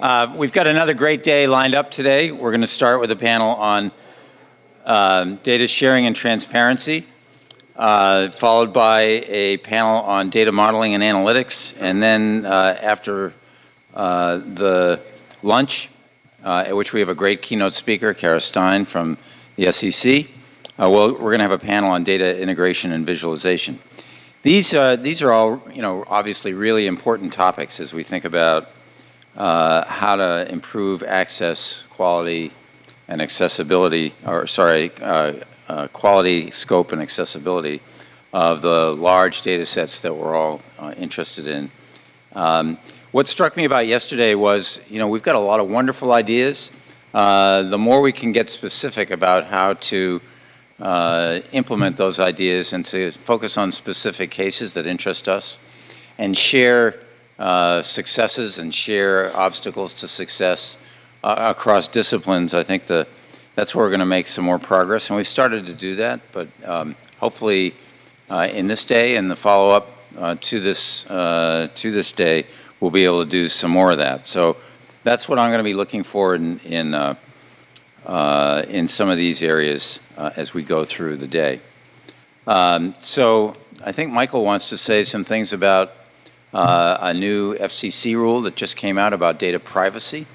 Uh, we've got another great day lined up today. We're going to start with a panel on um, data sharing and transparency, uh, followed by a panel on data modeling and analytics, and then uh, after uh, the lunch, uh, at which we have a great keynote speaker, Kara Stein from the SEC, uh, well, we're going to have a panel on data integration and visualization. These, these are all, you know, obviously really important topics as we think about uh, how to improve access, quality, and accessibility, or sorry, uh, uh, quality, scope, and accessibility of the large data sets that we're all uh, interested in. Um, what struck me about yesterday was, you know, we've got a lot of wonderful ideas. Uh, the more we can get specific about how to uh, implement those ideas and to focus on specific cases that interest us and share uh, successes and share obstacles to success uh, across disciplines, I think the, that's where we're going to make some more progress. And we've started to do that, but um, hopefully uh, in this day and the follow-up uh, to, this, to this day, we'll be able to do some more of that. So that's what I'm going to be looking for in, in, in some of these areas as we go through the day. Um, so I think Michael wants to say some things about uh, a new FCC rule that just came out about data privacy.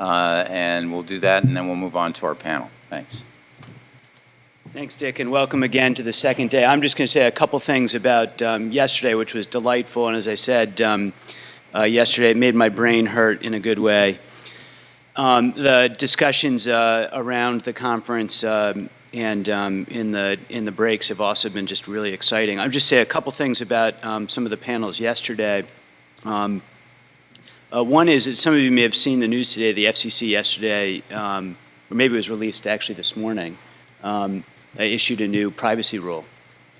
Uh, and we'll do that, and then we'll move on to our panel. Thanks. Thanks, Dick, and welcome again to the second day. I'm just going to say a couple things about um, yesterday, which was delightful. And as I said um, uh, yesterday, it made my brain hurt in a good way. Um, the discussions uh, around the conference um, and um, in the in the breaks have also been just really exciting. I'll just say a couple things about um, some of the panels yesterday. Um, uh, one is that some of you may have seen the news today. The FCC yesterday, um, or maybe it was released actually this morning, um, issued a new privacy rule,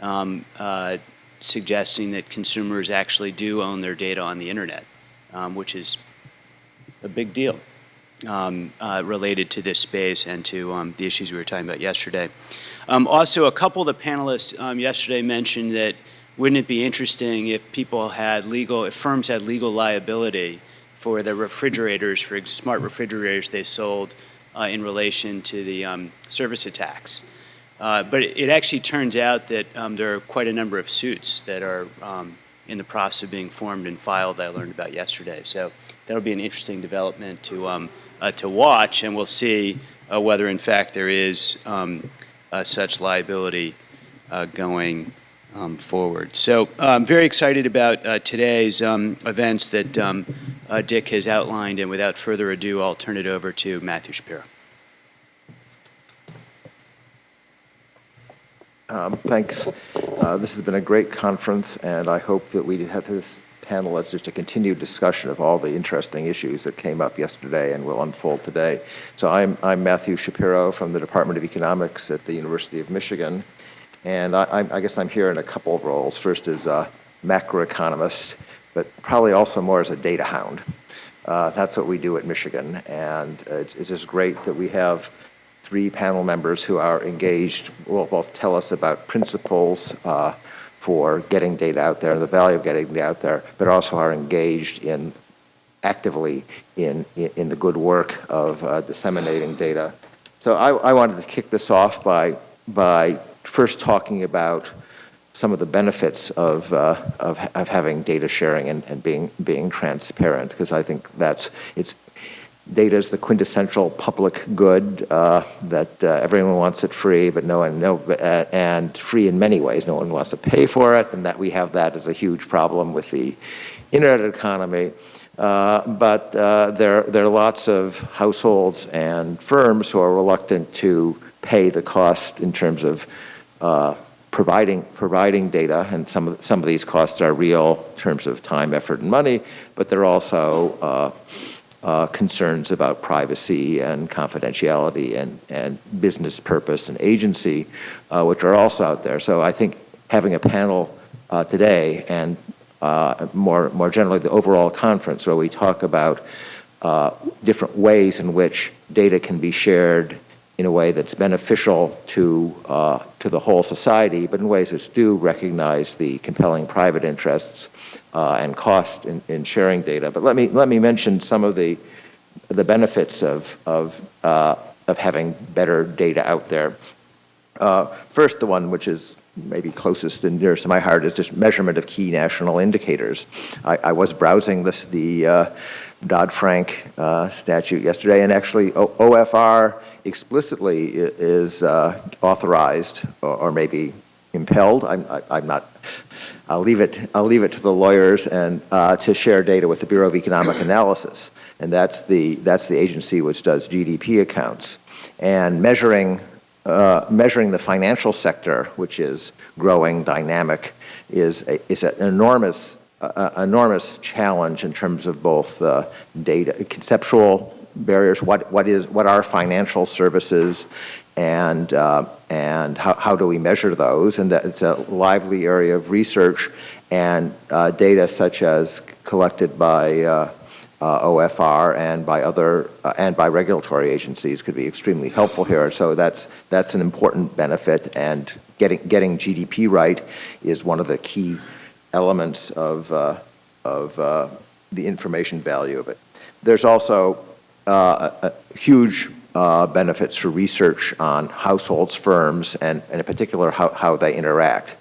um, uh, suggesting that consumers actually do own their data on the internet, which is a big deal um, uh, related to this space and to um, the issues we were talking about yesterday. Um, also, a couple of the panelists um, yesterday mentioned that wouldn't it be interesting if people had legal, if firms had legal liability for the refrigerators, for smart refrigerators they sold uh, in relation to the um, service attacks. Uh, but it, actually turns out that there are quite a number of suits that are in the process of being formed and filed I learned about yesterday. So that'll be an interesting development to um, to watch, and we'll see uh, whether, in fact, there is um, uh, such liability going um, forward. So I'm very excited about today's um, events that um, Dick has outlined, and without further ado, I'll turn it over to Matthew Shapiro. Um, thanks. Uh, this has been a great conference, and I hope that we have this panel as just a continued discussion of all the interesting issues that came up yesterday and will unfold today. So I'm, I'm Matthew Shapiro from the Department of Economics at the University of Michigan. And I, I guess I'm here in a couple of roles. First as a macroeconomist, but probably also more as a data hound. Uh, that's what we do at Michigan. And it's, it's just great that we have three panel members who are engaged, will both tell us about principles, uh, for getting data out there and the value of getting data out there, but also are engaged in actively in, in, the good work of uh, disseminating data. So I, I wanted to kick this off by, by first talking about some of the benefits of, uh, of, of, having data sharing and, and being, being transparent, because I think that's, it's, data is the quintessential public good uh, that uh, everyone wants it free, but no one no uh, and free in many ways. No one wants to pay for it, and that we have that as a huge problem with the internet economy. Uh, but uh, there there are lots of households and firms who are reluctant to pay the cost in terms of uh, providing providing data, and some of some of these costs are real in terms of time, effort, and money, but they're also uh, concerns about privacy and confidentiality and, and business purpose and agency, uh, which are also out there. So I think having a panel uh, today and uh, more, more generally the overall conference where we talk about uh, different ways in which data can be shared in a way that's beneficial to, uh, to the whole society, but in ways that do recognize the compelling private interests uh, and cost in, in sharing data. But let me, let me mention some of the the benefits of, of, uh, of having better data out there. Uh, First, the one which is maybe closest and nearest to my heart is just measurement of key national indicators. I, I was browsing this, the uh, Dodd-Frank uh, statute yesterday, and actually O- OFR explicitly is uh, authorized or, or maybe impelled. I'm, I- I'm not. I'll leave it. I'll leave it to the lawyers and uh, to share data with the Bureau of Economic Analysis, and that's the that's the agency which does GDP accounts and measuring uh, measuring the financial sector, which is growing, dynamic, is a, is an enormous uh, enormous challenge in terms of both uh, data conceptual barriers. What what is what are financial services, and uh, and how how do we measure those? And that it's a lively area of research, and uh, data such as collected by uh, uh, OFR and by other uh, and by regulatory agencies could be extremely helpful here. So that's that's an important benefit, and getting getting GDP right is one of the key elements of uh, of the information value of it. There's also a huge uh, benefits for research on households, firms, and, and in particular how, how they interact.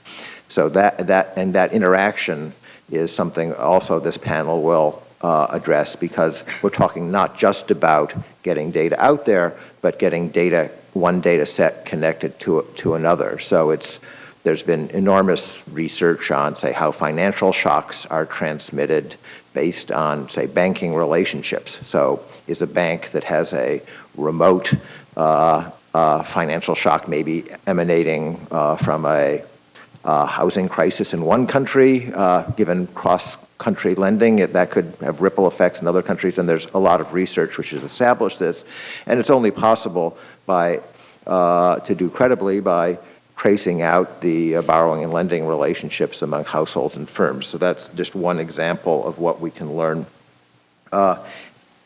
So that that and that interaction is something also this panel will uh, address because we're talking not just about getting data out there, but getting data, one data set connected to, to another. So it's, there's been enormous research on, say, how financial shocks are transmitted based on, say, banking relationships. So is a bank that has a remote uh, uh, financial shock maybe emanating uh, from a housing crisis in one country, given cross country lending, it, that could have ripple effects in other countries, and there's a lot of research which has established this. And it's only possible by, to do credibly by tracing out the uh, borrowing and lending relationships among households and firms. So that's just one example of what we can learn. Uh,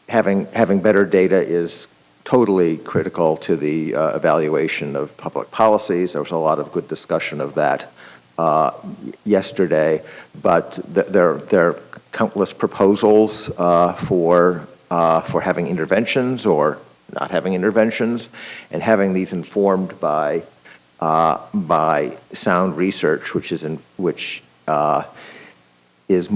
having, having better data is totally critical to the uh, evaluation of public policies. There was a lot of good discussion of that uh, yesterday, but th there, there are countless proposals uh, for, uh, for having interventions or not having interventions, and having these informed by, uh, by sound research, which is, in, which uh, is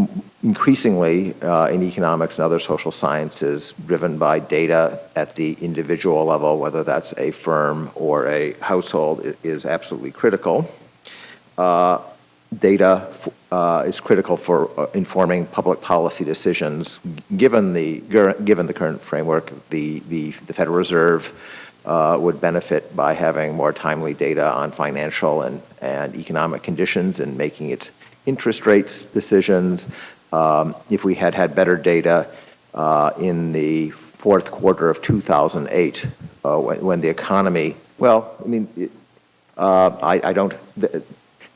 increasingly uh, in economics and other social sciences driven by data at the individual level, whether that's a firm or a household, is absolutely critical. Uh, data uh, is critical for uh, informing public policy decisions. Given the given the current framework, the the, the Federal Reserve uh, would benefit by having more timely data on financial and and economic conditions and making its interest rates decisions. Um, if we had had better data uh, in the fourth quarter of 2008, uh, when, when the economy, well, I mean. It, uh, I, I don't, th-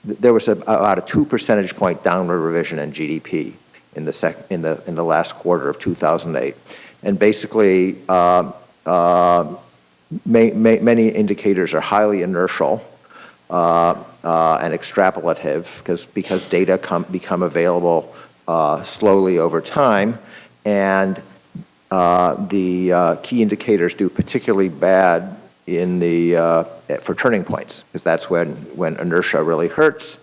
there was a, about a two percentage point downward revision in GDP in the sec, in the in the last quarter of 2008, and basically uh, uh, may, may, many indicators are highly inertial uh, and extrapolative because because data come become available uh, slowly over time, and uh, the uh, key indicators do particularly bad in the uh, for turning points because that's when when inertia really hurts.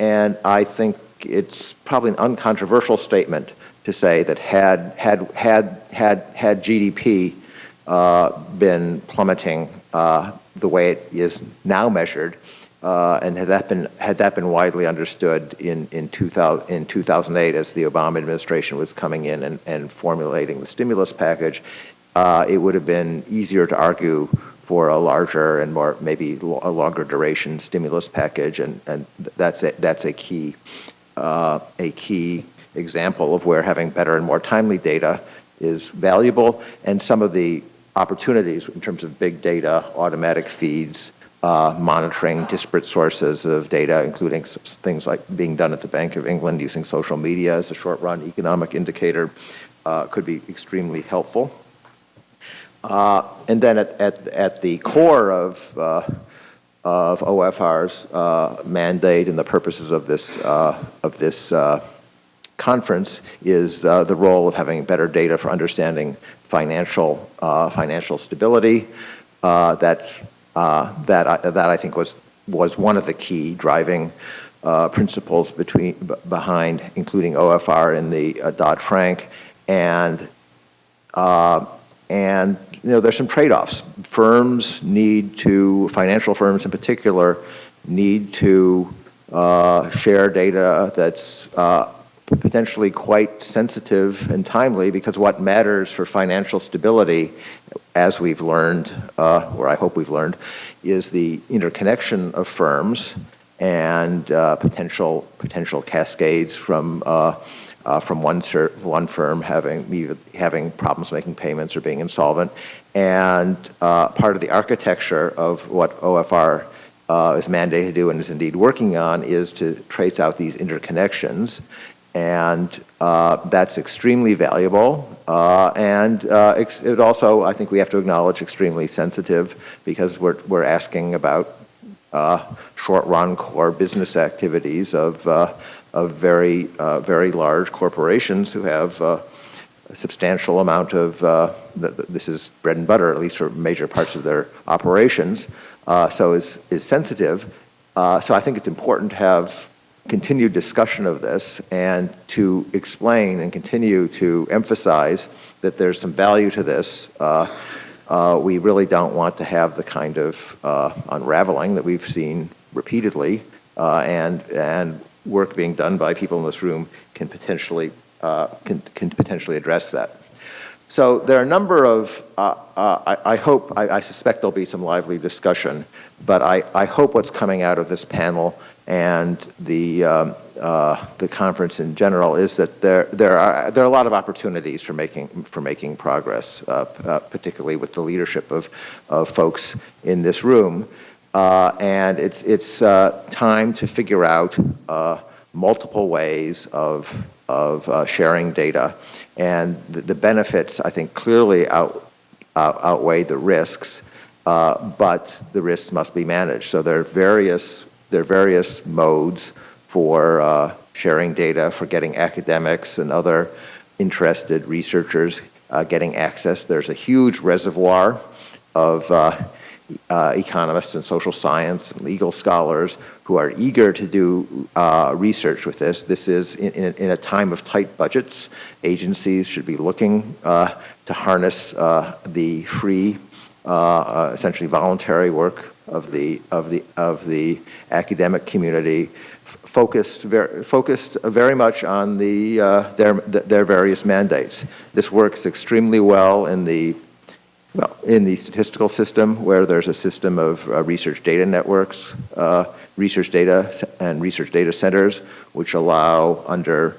And I think it's probably an uncontroversial statement to say that had had had had had GDP uh, been plummeting uh, the way it is now measured uh, and had that been had that been widely understood in in 2000 in 2008 as the Obama administration was coming in and, and formulating the stimulus package uh, it would have been easier to argue for a larger and more maybe a longer duration stimulus package, and, and that's a, that's a key uh, a key example of where having better and more timely data is valuable, and some of the opportunities in terms of big data, automatic feeds, uh, monitoring disparate sources of data, including things like being done at the Bank of England using social media as a short-run economic indicator, uh, could be extremely helpful. Uh, and then at, at, at the core of, uh, of OFR's uh, mandate and the purposes of this, uh, of this conference is the role of having better data for understanding financial, financial stability. Uh, that, uh, that, I, that I think was, was one of the key driving uh, principles between, behind including OFR in the uh, Dodd-Frank. And, uh, and you know, there's some trade-offs. Firms need to, financial firms in particular, need to uh, share data that's uh, potentially quite sensitive and timely because what matters for financial stability, as we've learned, uh, or I hope we've learned, is the interconnection of firms and uh, potential potential cascades from uh, uh, from one one firm having having problems making payments or being insolvent, and uh, part of the architecture of what OFR uh, is mandated to do and is indeed working on is to trace out these interconnections, and uh, that's extremely valuable. and it also, I think, we have to acknowledge, extremely sensitive because we're we're asking about uh, short-run core business activities of, uh, of very, uh, very large corporations who have a substantial amount of, this is bread and butter, at least for major parts of their operations, so is, is sensitive. so I think it's important to have continued discussion of this and to explain and continue to emphasize that there's some value to this. Uh, uh, we really don't want to have the kind of uh, unraveling that we've seen repeatedly uh, and, and work being done by people in this room can potentially, uh, can, can potentially address that. So there are a number of, uh, uh, I, I, hope, I, I, suspect there'll be some lively discussion, but I, I hope what's coming out of this panel and the, um, uh, the conference in general is that there, there, are, there are a lot of opportunities for making, for making progress, uh, uh, particularly with the leadership of, of folks in this room. Uh, and it's, it's uh, time to figure out uh, multiple ways of, of sharing data. And the, the, benefits, I think, clearly out, outweigh the risks, but the risks must be managed. So there are various, there are various modes for uh, sharing data, for getting academics and other interested researchers uh, getting access. There's a huge reservoir of uh, uh economists and social science and legal scholars who are eager to do uh, research with this. This is in, in, in, a time of tight budgets. Agencies should be looking to harness the free, essentially voluntary work of the, of the, of the academic community focused very, focused very much on the, uh, their, their various mandates. This works extremely well in the, well, in the statistical system where there's a system of uh, research data networks, uh, research data and research data centers, which allow under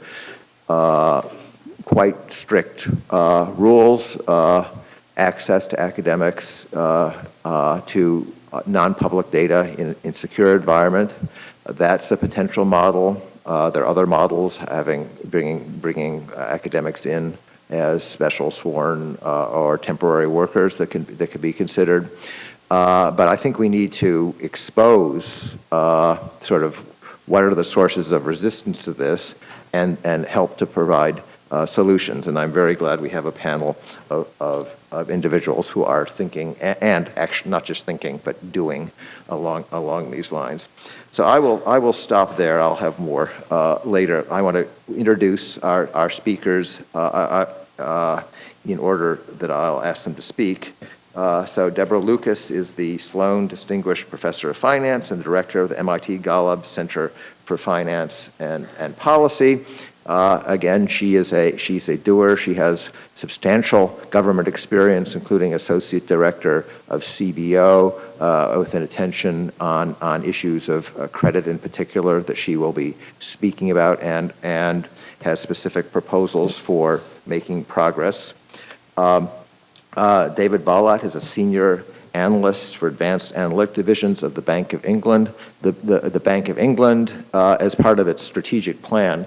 uh, quite strict uh, rules uh, access to academics to non-public data in, in secure environment. That's a potential model. Uh, there are other models having bringing bringing uh, academics in as special sworn uh, or temporary workers that can that could be considered. Uh, but I think we need to expose uh, sort of what are the sources of resistance to this and and help to provide uh, solutions. And I'm very glad we have a panel of, of, of individuals who are thinking and, actually not just thinking but doing along along these lines. So I will, I will stop there. I'll have more uh, later. I want to introduce our, our speakers uh, uh, uh, in order that I'll ask them to speak. Uh, so Deborah Lucas is the Sloan Distinguished Professor of Finance and Director of the MIT Golub Center for Finance and, and Policy. Uh, again, she is a, she's a doer. She has substantial government experience, including associate director of CBO, uh, with an attention on, on issues of uh, credit in particular that she will be speaking about and, and has specific proposals for making progress. Um, uh, David Bholat is a senior analyst for advanced analytic divisions of the Bank of England. The, the, the Bank of England, uh, as part of its strategic plan,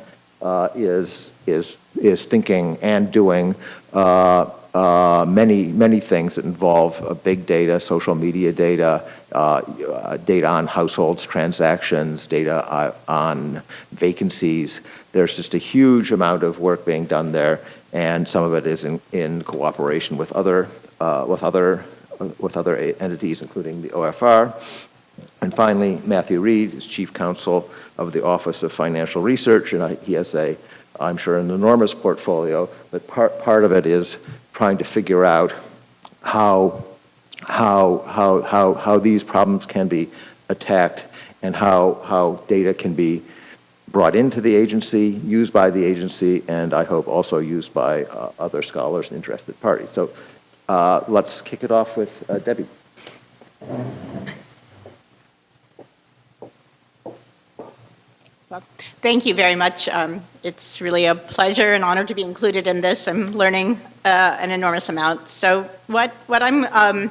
is, is, is thinking and doing uh, uh, many, many things that involve uh, big data, social media data, uh, uh, data on households, transactions, data on vacancies. There's just a huge amount of work being done there. and some of it is in, in cooperation with other, uh, with other, uh, with other entities, including the OFR. And finally, Matthew Reed is Chief Counsel of the Office of Financial Research, and he has a, I'm sure, an enormous portfolio, but part, part of it is trying to figure out how, how, how, how, how these problems can be attacked and how, how data can be brought into the agency, used by the agency, and I hope also used by uh, other scholars and interested parties. So uh, let's kick it off with uh, Debbie. Well, Thank you very much. Um, It's really a pleasure and honor to be included in this. I'm learning uh, an enormous amount. So what, what I'm um,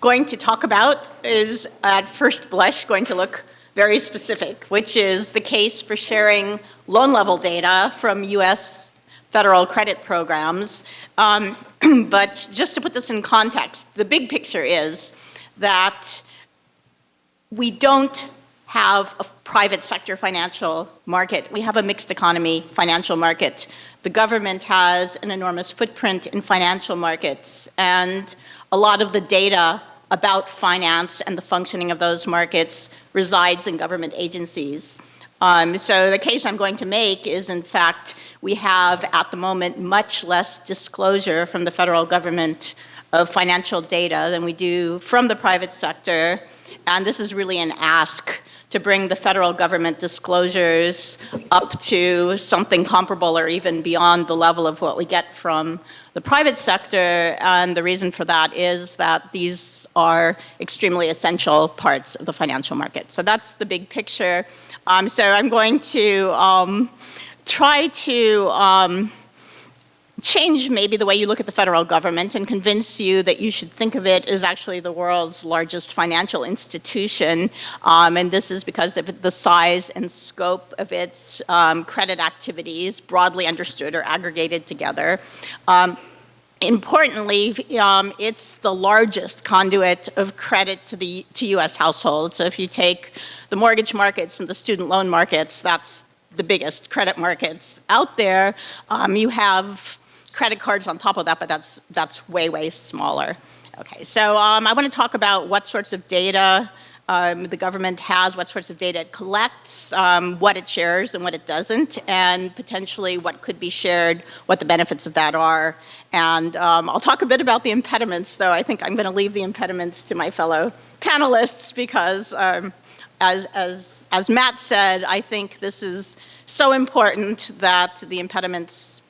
going to talk about is, at first blush, going to look very specific, which is the case for sharing loan level data from U.S. federal credit programs. Um, But just to put this in context, the big picture is that we don't have a private sector financial market. We have a mixed economy financial market. The government has an enormous footprint in financial markets, and a lot of the data about finance and the functioning of those markets resides in government agencies. Um, so the case I'm going to make is, in fact, we have at the moment much less disclosure from the federal government of financial data than we do from the private sector. And this is really an ask to bring the federal government disclosures up to something comparable or even beyond the level of what we get from the private sector. And the reason for that is that these are extremely essential parts of the financial market. So that's the big picture. Um, so I'm going to um, try to um, change maybe the way you look at the federal government and convince you that you should think of it as actually the world's largest financial institution. Um, and this is because of the size and scope of its um, credit activities, broadly understood or aggregated together. Um, Importantly, um, it's the largest conduit of credit to the to U.S. households. So if you take the mortgage markets and the student loan markets, that's the biggest credit markets out there. Um, you have credit cards on top of that, but that's that's way way smaller. Okay, so um, I want to talk about what sorts of data um, the government has, what sorts of data it collects, um, what it shares and what it doesn't, and potentially what could be shared, what the benefits of that are. And um, I'll talk a bit about the impediments, though I think I'm going to leave the impediments to my fellow panelists because, um, as, as, as Matt said, I think this is so important that the impediments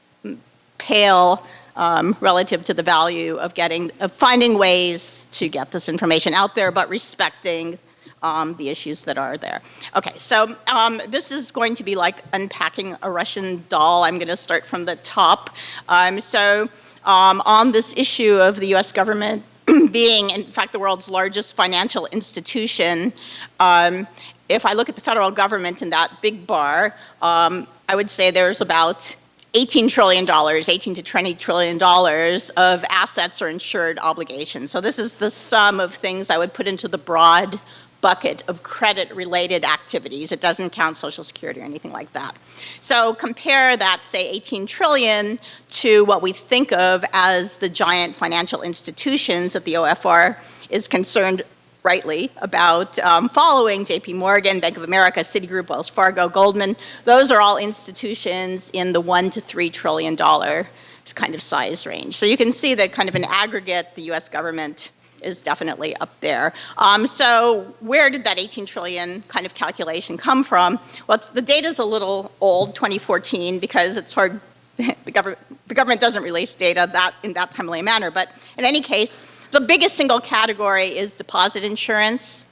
pale um, relative to the value of getting, of finding ways to get this information out there, but respecting um, the issues that are there. Okay, so um, this is going to be like unpacking a Russian doll. I'm going to start from the top. Um, so um, on this issue of the U.S. government being, in fact, the world's largest financial institution, um, if I look at the federal government in that big bar, I would say there's about $18 trillion, 18 to 20 trillion dollars of assets or insured obligations. So this is the sum of things I would put into the broad bucket of credit-related activities. It doesn't count Social Security or anything like that. So compare that, say, 18 trillion to what we think of as the giant financial institutions that the OFR is concerned rightly about um, following JP Morgan, Bank of America, Citigroup, Wells Fargo, Goldman. Those are all institutions in the one to three trillion dollar kind of size range. So you can see that kind of an aggregate, the US government is definitely up there. Um, so where did that 18 trillion kind of calculation come from? Well, the data is a little old, 2014, because it's hard, the government, the government doesn't release data that in that timely manner. But in any case, the biggest single category is deposit insurance.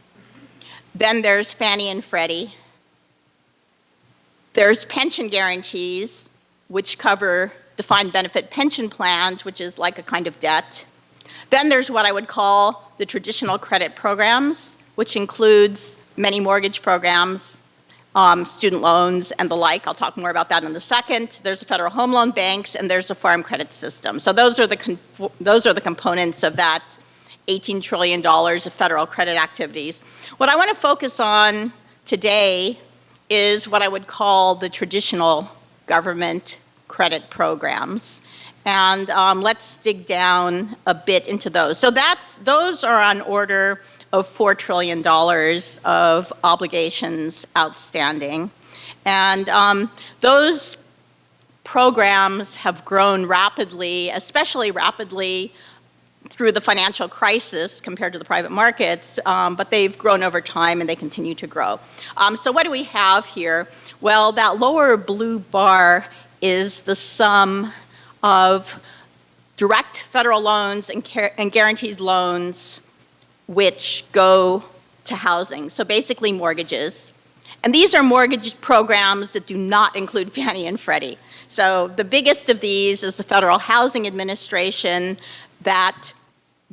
Then there's Fannie and Freddie. There's pension guarantees, which cover defined benefit pension plans, which is like a kind of debt. Then there's what I would call the traditional credit programs, which includes many mortgage programs, um, student loans, and the like. I'll talk more about that in a second. There's the federal home loan banks, and there's the farm credit system. So those are the, those are the components of that $18 trillion of federal credit activities. What I want to focus on today is what I would call the traditional government credit programs. And um, let's dig down a bit into those. So that's, those are on order of $4 trillion of obligations outstanding. And um, those programs have grown rapidly, especially rapidly through the financial crisis compared to the private markets, um, but they've grown over time and they continue to grow. Um, so what do we have here? Well, that lower blue bar is the sum of direct federal loans and, and guaranteed loans which go to housing. So basically mortgages. And these are mortgage programs that do not include Fannie and Freddie. So the biggest of these is the Federal Housing Administration that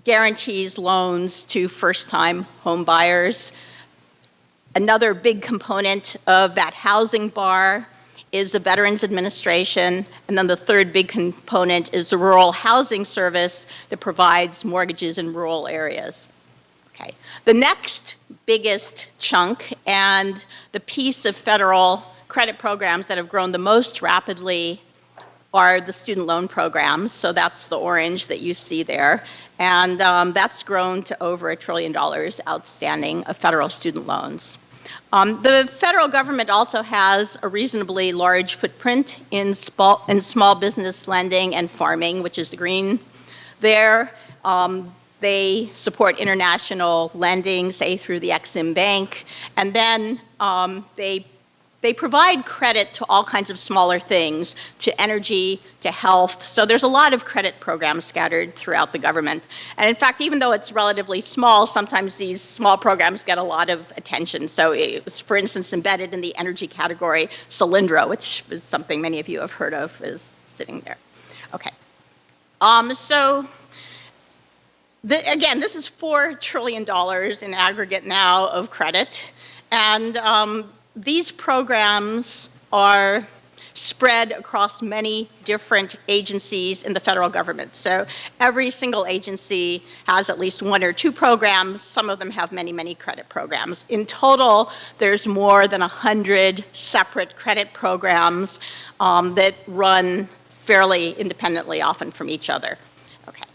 guarantees loans to first-time home buyers. Another big component of that housing bar is the Veterans Administration, and then the third big component is the Rural Housing Service that provides mortgages in rural areas. Okay. The next biggest chunk and the piece of federal credit programs that have grown the most rapidly are the student loan programs. So that's the orange that you see there. And um, that's grown to over a trillion dollars outstanding of federal student loans. Um, the federal government also has a reasonably large footprint in, in small business lending and farming, which is the green there. Um, they support international lending, say through the Exim Bank, and then um, they they provide credit to all kinds of smaller things, to energy, to health. So there's a lot of credit programs scattered throughout the government. And in fact, even though it's relatively small, sometimes these small programs get a lot of attention. So it was, for instance, embedded in the energy category, Solyndra, which is something many of you have heard of, is sitting there. Okay. Um, so the, again, this is $4 trillion in aggregate now of credit. And um, these programs are spread across many different agencies in the federal government. So every single agency has at least one or two programs. Some of them have many, many credit programs. In total, there's more than 100 separate credit programs um, that run fairly independently often from each other.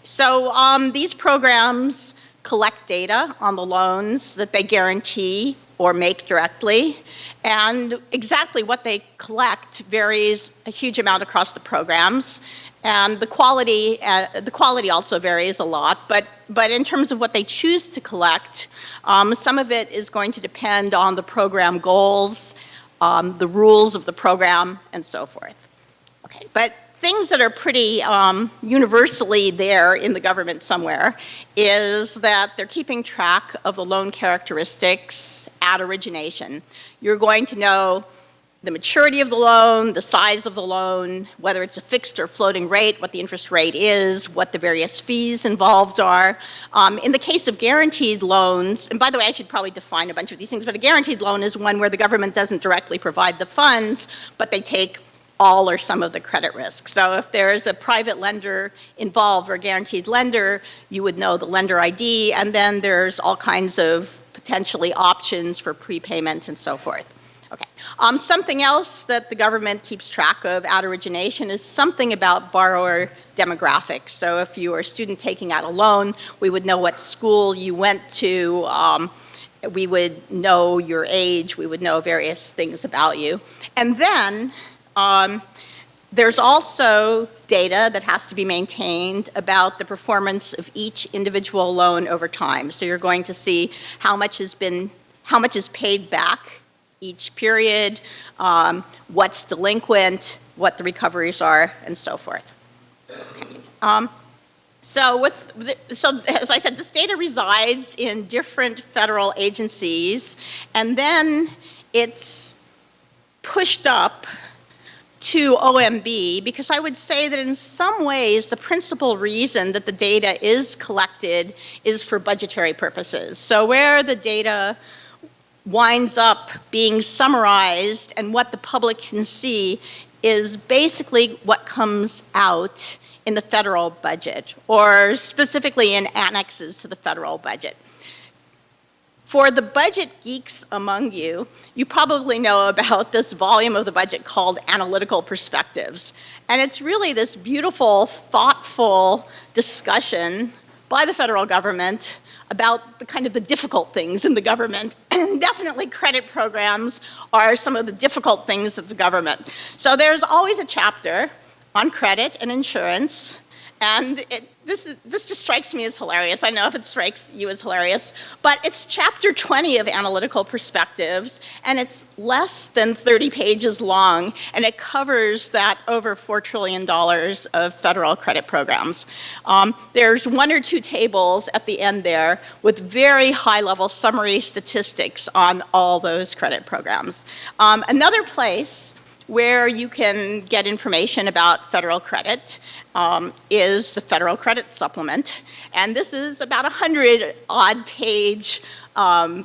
So um, these programs collect data on the loans that they guarantee or make directly. And exactly what they collect varies a huge amount across the programs. And the quality, uh, the quality also varies a lot, but, but in terms of what they choose to collect, um, some of it is going to depend on the program goals, um, the rules of the program, and so forth. Okay, but things that are pretty um, universally there in the government somewhere is that they're keeping track of the loan characteristics at origination. You're going to know the maturity of the loan, the size of the loan, whether it's a fixed or floating rate, what the interest rate is, what the various fees involved are. Um, in the case of guaranteed loans, and by the way, I should probably define a bunch of these things, but a guaranteed loan is one where the government doesn't directly provide the funds, but they take all or some of the credit risk. So if there's a private lender involved or guaranteed lender, you would know the lender ID, and then there's all kinds of potentially options for prepayment and so forth. Okay. Um, something else that the government keeps track of at origination is something about borrower demographics. So if you are a student taking out a loan, we would know what school you went to, um, we would know your age, we would know various things about you. And then um, there's also data that has to be maintained about the performance of each individual loan over time. So you're going to see how much has been, how much is paid back each period, um, what's delinquent, what the recoveries are, and so forth. Um, so with, the, so as I said, this data resides in different federal agencies, and then it's pushed up to OMB because I would say that in some ways the principal reason that the data is collected is for budgetary purposes. So where the data winds up being summarized and what the public can see is basically what comes out in the federal budget or specifically in annexes to the federal budget. For the budget geeks among you, you probably know about this volume of the budget called Analytical Perspectives. And it's really this beautiful, thoughtful discussion by the federal government about the kind of the difficult things in the government. And definitely credit programs are some of the difficult things of the government. So there's always a chapter on credit and insurance and it, this, is, this just strikes me as hilarious. I know if it strikes you as hilarious, but it's chapter 20 of Analytical Perspectives, and it's less than 30 pages long, and it covers that over $4 trillion of federal credit programs. Um, there's one or two tables at the end there with very high-level summary statistics on all those credit programs. Um, another place where you can get information about federal credit um, is the Federal Credit Supplement. And this is about a 100 odd page um,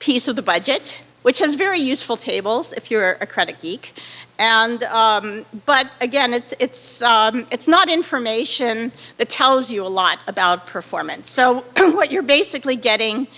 piece of the budget, which has very useful tables if you're a credit geek. And, um, but again, it's, it's, um, it's not information that tells you a lot about performance. So what you're basically getting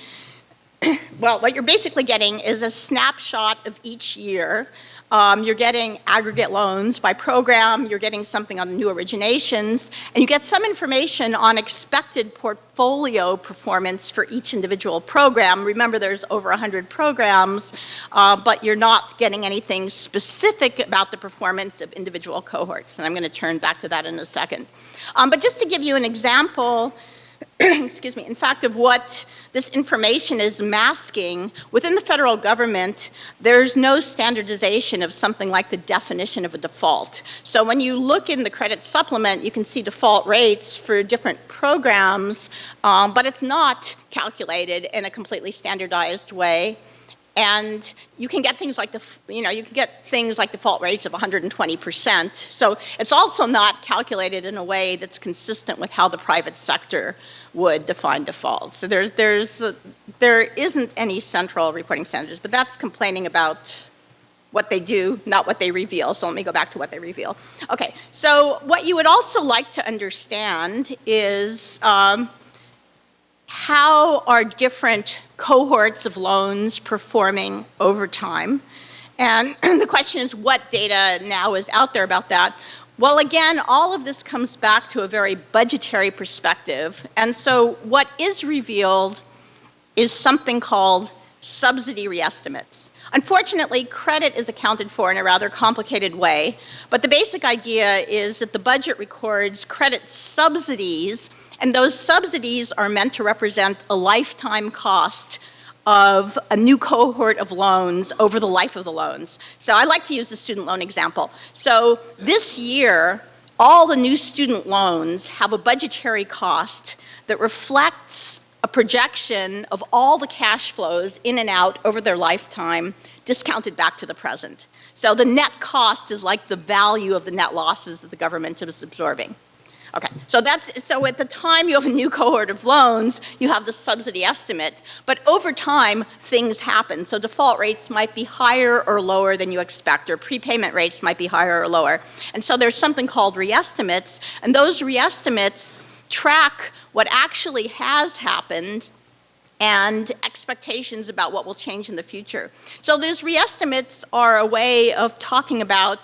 well, what you're basically getting is a snapshot of each year um, you're getting aggregate loans by program, you're getting something on new originations, and you get some information on expected portfolio performance for each individual program. Remember, there's over 100 programs, uh, but you're not getting anything specific about the performance of individual cohorts, and I'm going to turn back to that in a second. Um, but just to give you an example, excuse me, in fact, of what this information is masking, within the federal government, there's no standardization of something like the definition of a default. So when you look in the credit supplement, you can see default rates for different programs, um, but it's not calculated in a completely standardized way. And you can get things like, the, you know, you can get things like default rates of 120%. So it's also not calculated in a way that's consistent with how the private sector would define defaults. So there's, there's, uh, there isn't any central reporting standards, but that's complaining about what they do, not what they reveal. So let me go back to what they reveal. Okay, so what you would also like to understand is um, how are different cohorts of loans performing over time? And the question is what data now is out there about that? Well, again, all of this comes back to a very budgetary perspective. And so what is revealed is something called subsidy reestimates. Unfortunately, credit is accounted for in a rather complicated way, but the basic idea is that the budget records credit subsidies and those subsidies are meant to represent a lifetime cost of a new cohort of loans over the life of the loans. So I like to use the student loan example. So this year, all the new student loans have a budgetary cost that reflects a projection of all the cash flows in and out over their lifetime discounted back to the present. So the net cost is like the value of the net losses that the government is absorbing. Okay, so that's, so at the time you have a new cohort of loans, you have the subsidy estimate, but over time, things happen. So default rates might be higher or lower than you expect, or prepayment rates might be higher or lower. And so there's something called reestimates, and those reestimates track what actually has happened and expectations about what will change in the future. So those reestimates are a way of talking about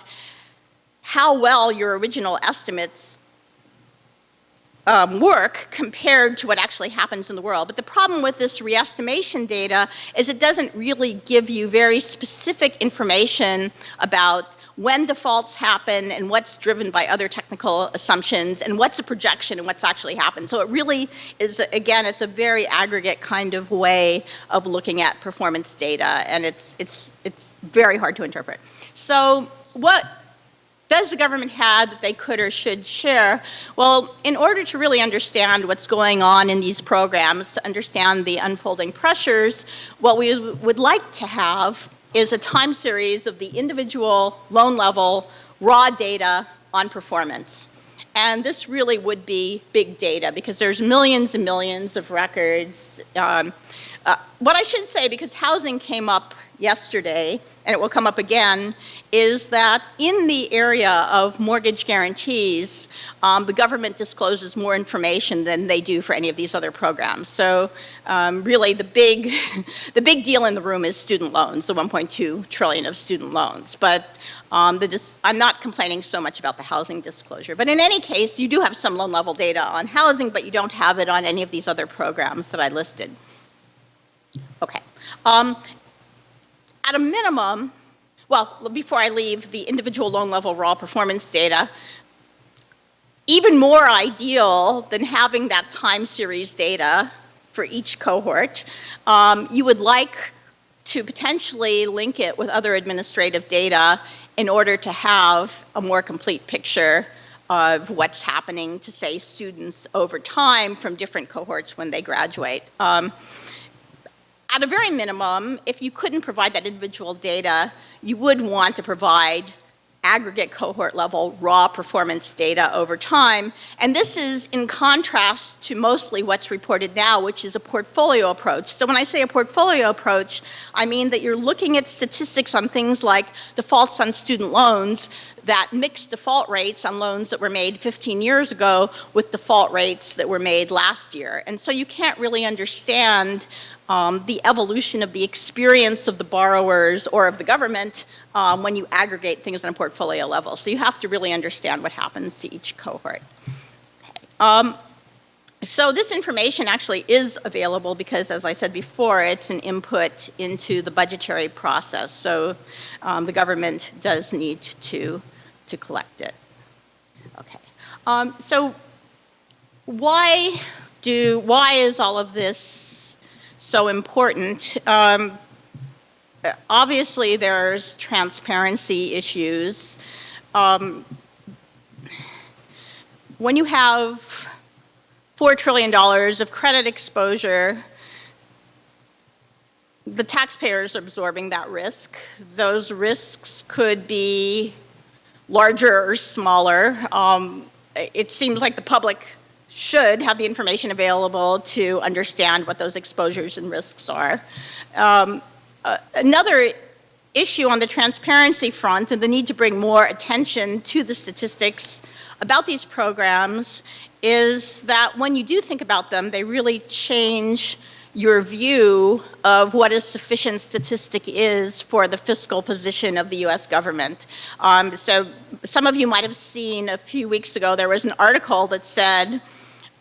how well your original estimates um, work compared to what actually happens in the world. But the problem with this reestimation data is it doesn't really give you very specific information about when defaults happen and what's driven by other technical assumptions and what's a projection and what's actually happened. So it really is, again, it's a very aggregate kind of way of looking at performance data and it's, it's, it's very hard to interpret. So what does the government have that they could or should share? Well, in order to really understand what's going on in these programs, to understand the unfolding pressures, what we would like to have is a time series of the individual loan level raw data on performance. And this really would be big data because there's millions and millions of records. Um, uh, what I should say, because housing came up yesterday, and it will come up again, is that in the area of mortgage guarantees, um, the government discloses more information than they do for any of these other programs. So um, really the big, the big deal in the room is student loans, the 1.2 trillion of student loans. But um, I'm not complaining so much about the housing disclosure. But in any case, you do have some loan level data on housing, but you don't have it on any of these other programs that I listed. Okay. Um, at a minimum, well, before I leave the individual loan level raw performance data, even more ideal than having that time series data for each cohort, um, you would like to potentially link it with other administrative data in order to have a more complete picture of what's happening to, say, students over time from different cohorts when they graduate. Um, at a very minimum, if you couldn't provide that individual data, you would want to provide aggregate cohort level raw performance data over time. And this is in contrast to mostly what's reported now, which is a portfolio approach. So when I say a portfolio approach, I mean that you're looking at statistics on things like defaults on student loans that mix default rates on loans that were made 15 years ago with default rates that were made last year. And so you can't really understand um, the evolution of the experience of the borrowers or of the government um, when you aggregate things on a portfolio level. So you have to really understand what happens to each cohort. Okay. Um, so this information actually is available because, as I said before, it's an input into the budgetary process. So um, the government does need to, to collect it. Okay. Um, so why do, why is all of this so important. Um, obviously, there's transparency issues. Um, when you have $4 trillion of credit exposure, the taxpayers are absorbing that risk. Those risks could be larger or smaller. Um, it seems like the public should have the information available to understand what those exposures and risks are. Um, uh, another issue on the transparency front and the need to bring more attention to the statistics about these programs is that when you do think about them, they really change your view of what a sufficient statistic is for the fiscal position of the US government. Um, so some of you might have seen a few weeks ago, there was an article that said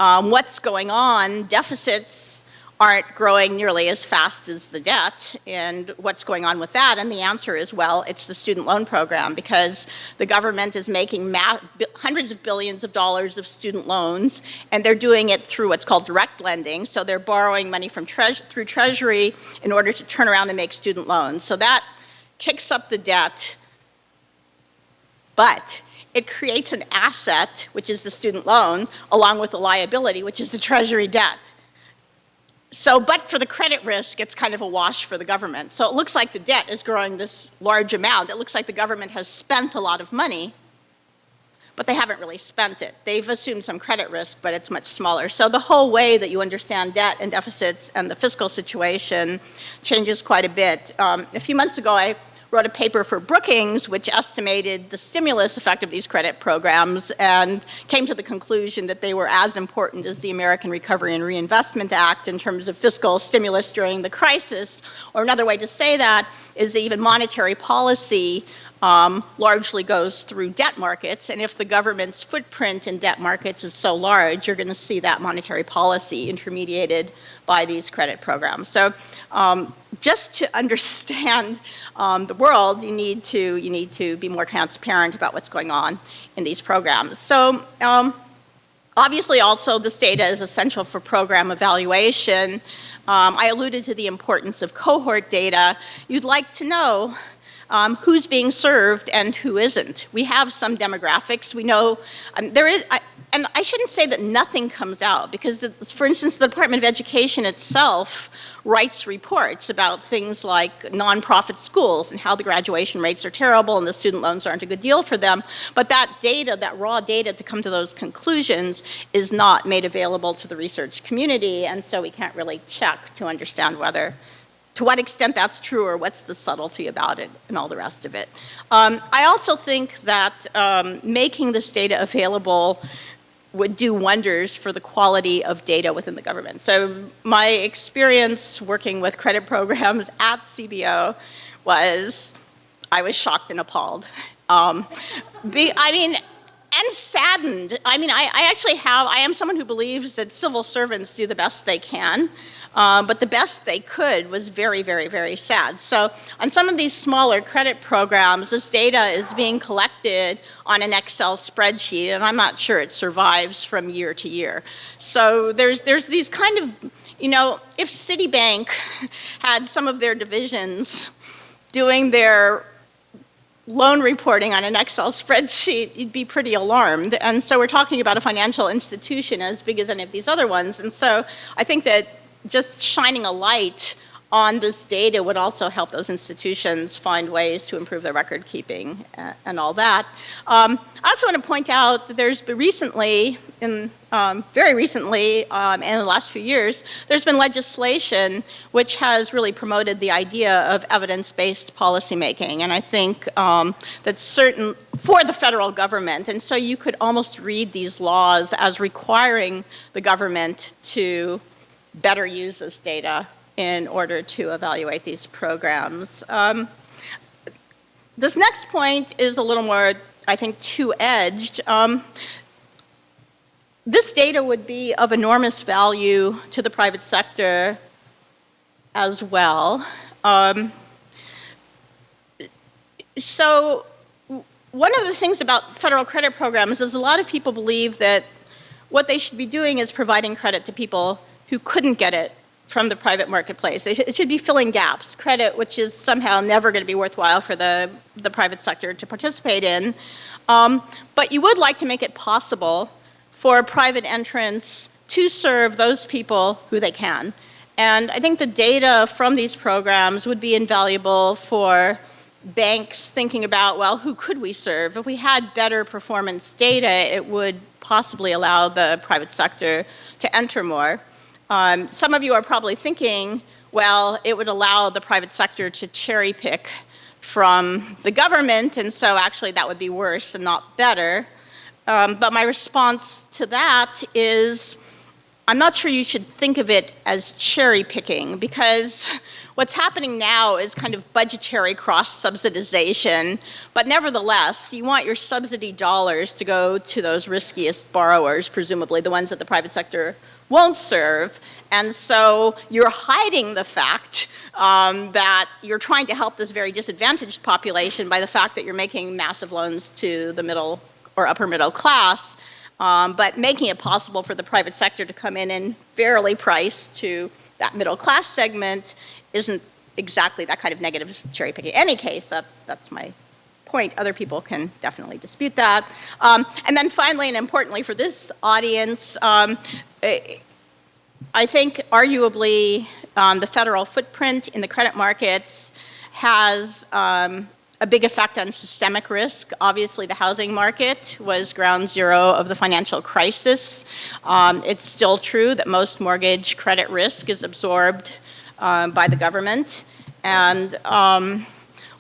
um, what's going on, deficits aren't growing nearly as fast as the debt, and what's going on with that? And the answer is, well, it's the student loan program because the government is making hundreds of billions of dollars of student loans, and they're doing it through what's called direct lending, so they're borrowing money from through Treasury in order to turn around and make student loans. So that kicks up the debt, but it creates an asset, which is the student loan, along with a liability, which is the treasury debt. So, but for the credit risk, it's kind of a wash for the government. So it looks like the debt is growing this large amount. It looks like the government has spent a lot of money, but they haven't really spent it. They've assumed some credit risk, but it's much smaller. So the whole way that you understand debt and deficits and the fiscal situation changes quite a bit. Um, a few months ago, I wrote a paper for Brookings, which estimated the stimulus effect of these credit programs and came to the conclusion that they were as important as the American Recovery and Reinvestment Act in terms of fiscal stimulus during the crisis. Or another way to say that is that even monetary policy um, largely goes through debt markets. And if the government's footprint in debt markets is so large, you're going to see that monetary policy intermediated by these credit programs. So um, just to understand um, the world, you need to you need to be more transparent about what's going on in these programs. So. Um, obviously, also, this data is essential for program evaluation. Um, I alluded to the importance of cohort data. You'd like to know um, who's being served and who isn't. We have some demographics. We know um, there is, I, and I shouldn't say that nothing comes out because, for instance, the Department of Education itself writes reports about things like nonprofit schools and how the graduation rates are terrible and the student loans aren't a good deal for them. But that data, that raw data to come to those conclusions is not made available to the research community, and so we can't really check to understand whether to what extent that's true or what's the subtlety about it and all the rest of it. Um, I also think that um, making this data available would do wonders for the quality of data within the government. So my experience working with credit programs at CBO was, I was shocked and appalled. Um, be, I mean, and saddened. I mean, I, I, actually have, I am someone who believes that civil servants do the best they can, uh, but the best they could was very, very, very sad. So on some of these smaller credit programs, this data is being collected on an Excel spreadsheet, and I'm not sure it survives from year to year. So there's, there's these kind of, you know, if Citibank had some of their divisions doing their loan reporting on an Excel spreadsheet, you'd be pretty alarmed. And so we're talking about a financial institution as big as any of these other ones. And so I think that just shining a light on this data would also help those institutions find ways to improve their record keeping and all that. Um, I also want to point out that there's been recently, in, um, very recently, um, in the last few years, there's been legislation which has really promoted the idea of evidence-based policymaking. And I think um, that's certain for the federal government. And so you could almost read these laws as requiring the government to better use this data in order to evaluate these programs. Um, this next point is a little more, I think, two-edged. Um, this data would be of enormous value to the private sector as well. Um, so one of the things about federal credit programs is a lot of people believe that what they should be doing is providing credit to people who couldn't get it from the private marketplace. It should be filling gaps, credit which is somehow never going to be worthwhile for the, the private sector to participate in. Um, but you would like to make it possible for private entrants to serve those people who they can. And I think the data from these programs would be invaluable for banks thinking about, well, who could we serve? If we had better performance data, it would possibly allow the private sector to enter more. Um, some of you are probably thinking, well, it would allow the private sector to cherry pick from the government, and so actually that would be worse and not better. Um, but my response to that is, I'm not sure you should think of it as cherry picking because what's happening now is kind of budgetary cross-subsidization, but nevertheless, you want your subsidy dollars to go to those riskiest borrowers, presumably the ones that the private sector won't serve. And so you're hiding the fact um, that you're trying to help this very disadvantaged population by the fact that you're making massive loans to the middle or upper middle class, um, but making it possible for the private sector to come in and fairly price to that middle class segment isn't exactly that kind of negative cherry picking. In any case, that's, that's my point. Other people can definitely dispute that. Um, and then finally, and importantly for this audience, um, I think arguably um, the federal footprint in the credit markets has um, a big effect on systemic risk. Obviously, the housing market was ground zero of the financial crisis. Um, it's still true that most mortgage credit risk is absorbed um, by the government. And um,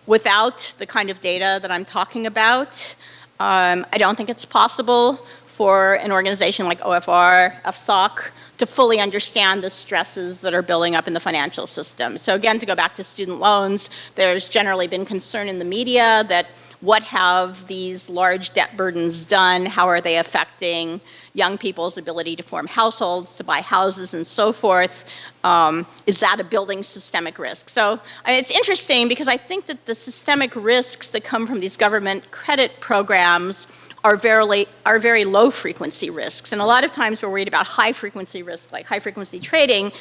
without the kind of data that I'm talking about, um, I don't think it's possible for an organization like OFR, FSOC, to fully understand the stresses that are building up in the financial system. So again, to go back to student loans, there's generally been concern in the media that what have these large debt burdens done? How are they affecting young people's ability to form households, to buy houses and so forth? Um, is that a building systemic risk? So I mean, it's interesting because I think that the systemic risks that come from these government credit programs are very, are very low frequency risks. And a lot of times we're worried about high frequency risks, like high frequency trading.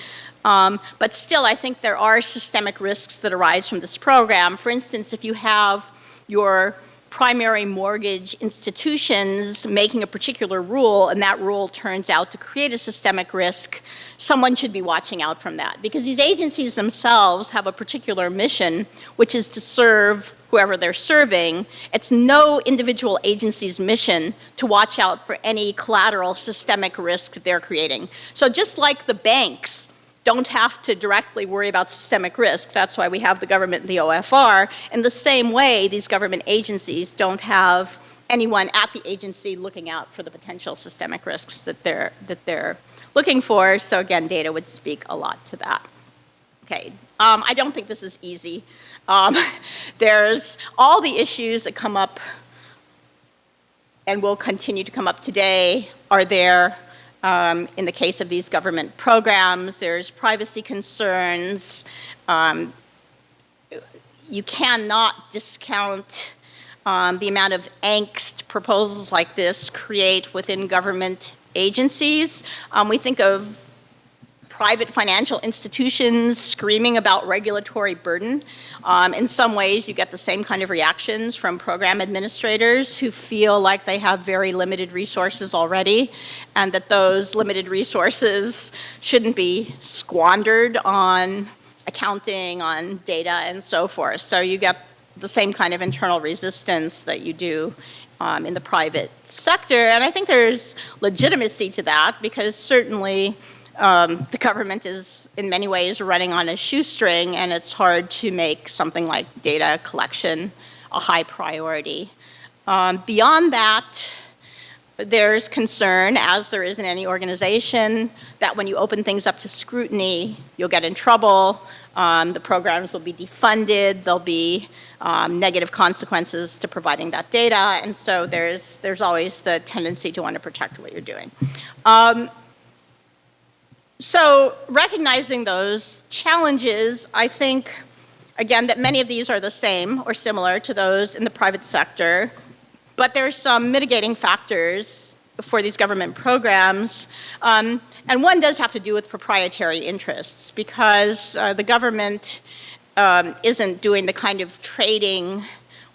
Um, but still, I think there are systemic risks that arise from this program. For instance, if you have your primary mortgage institutions making a particular rule and that rule turns out to create a systemic risk, someone should be watching out from that. Because these agencies themselves have a particular mission, which is to serve whoever they're serving. It's no individual agency's mission to watch out for any collateral systemic risk they're creating. So just like the banks don't have to directly worry about systemic risks. That's why we have the government and the OFR. In the same way, these government agencies don't have anyone at the agency looking out for the potential systemic risks that they're, that they're looking for. So again, data would speak a lot to that. Okay, um, I don't think this is easy. Um, there's all the issues that come up and will continue to come up today are there um, in the case of these government programs. There's privacy concerns. Um, you cannot discount um, the amount of angst proposals like this create within government agencies. Um, we think of private financial institutions screaming about regulatory burden. Um, in some ways, you get the same kind of reactions from program administrators who feel like they have very limited resources already and that those limited resources shouldn't be squandered on accounting, on data, and so forth. So you get the same kind of internal resistance that you do um, in the private sector. And I think there's legitimacy to that because certainly um, the government is in many ways running on a shoestring and it's hard to make something like data collection a high priority. Um, beyond that, there's concern, as there is in any organization, that when you open things up to scrutiny, you'll get in trouble. Um, the programs will be defunded. There'll be um, negative consequences to providing that data. And so there's, there's always the tendency to want to protect what you're doing. Um, so recognizing those challenges, I think, again, that many of these are the same or similar to those in the private sector, but there's some mitigating factors for these government programs. Um, and one does have to do with proprietary interests because uh, the government um, isn't doing the kind of trading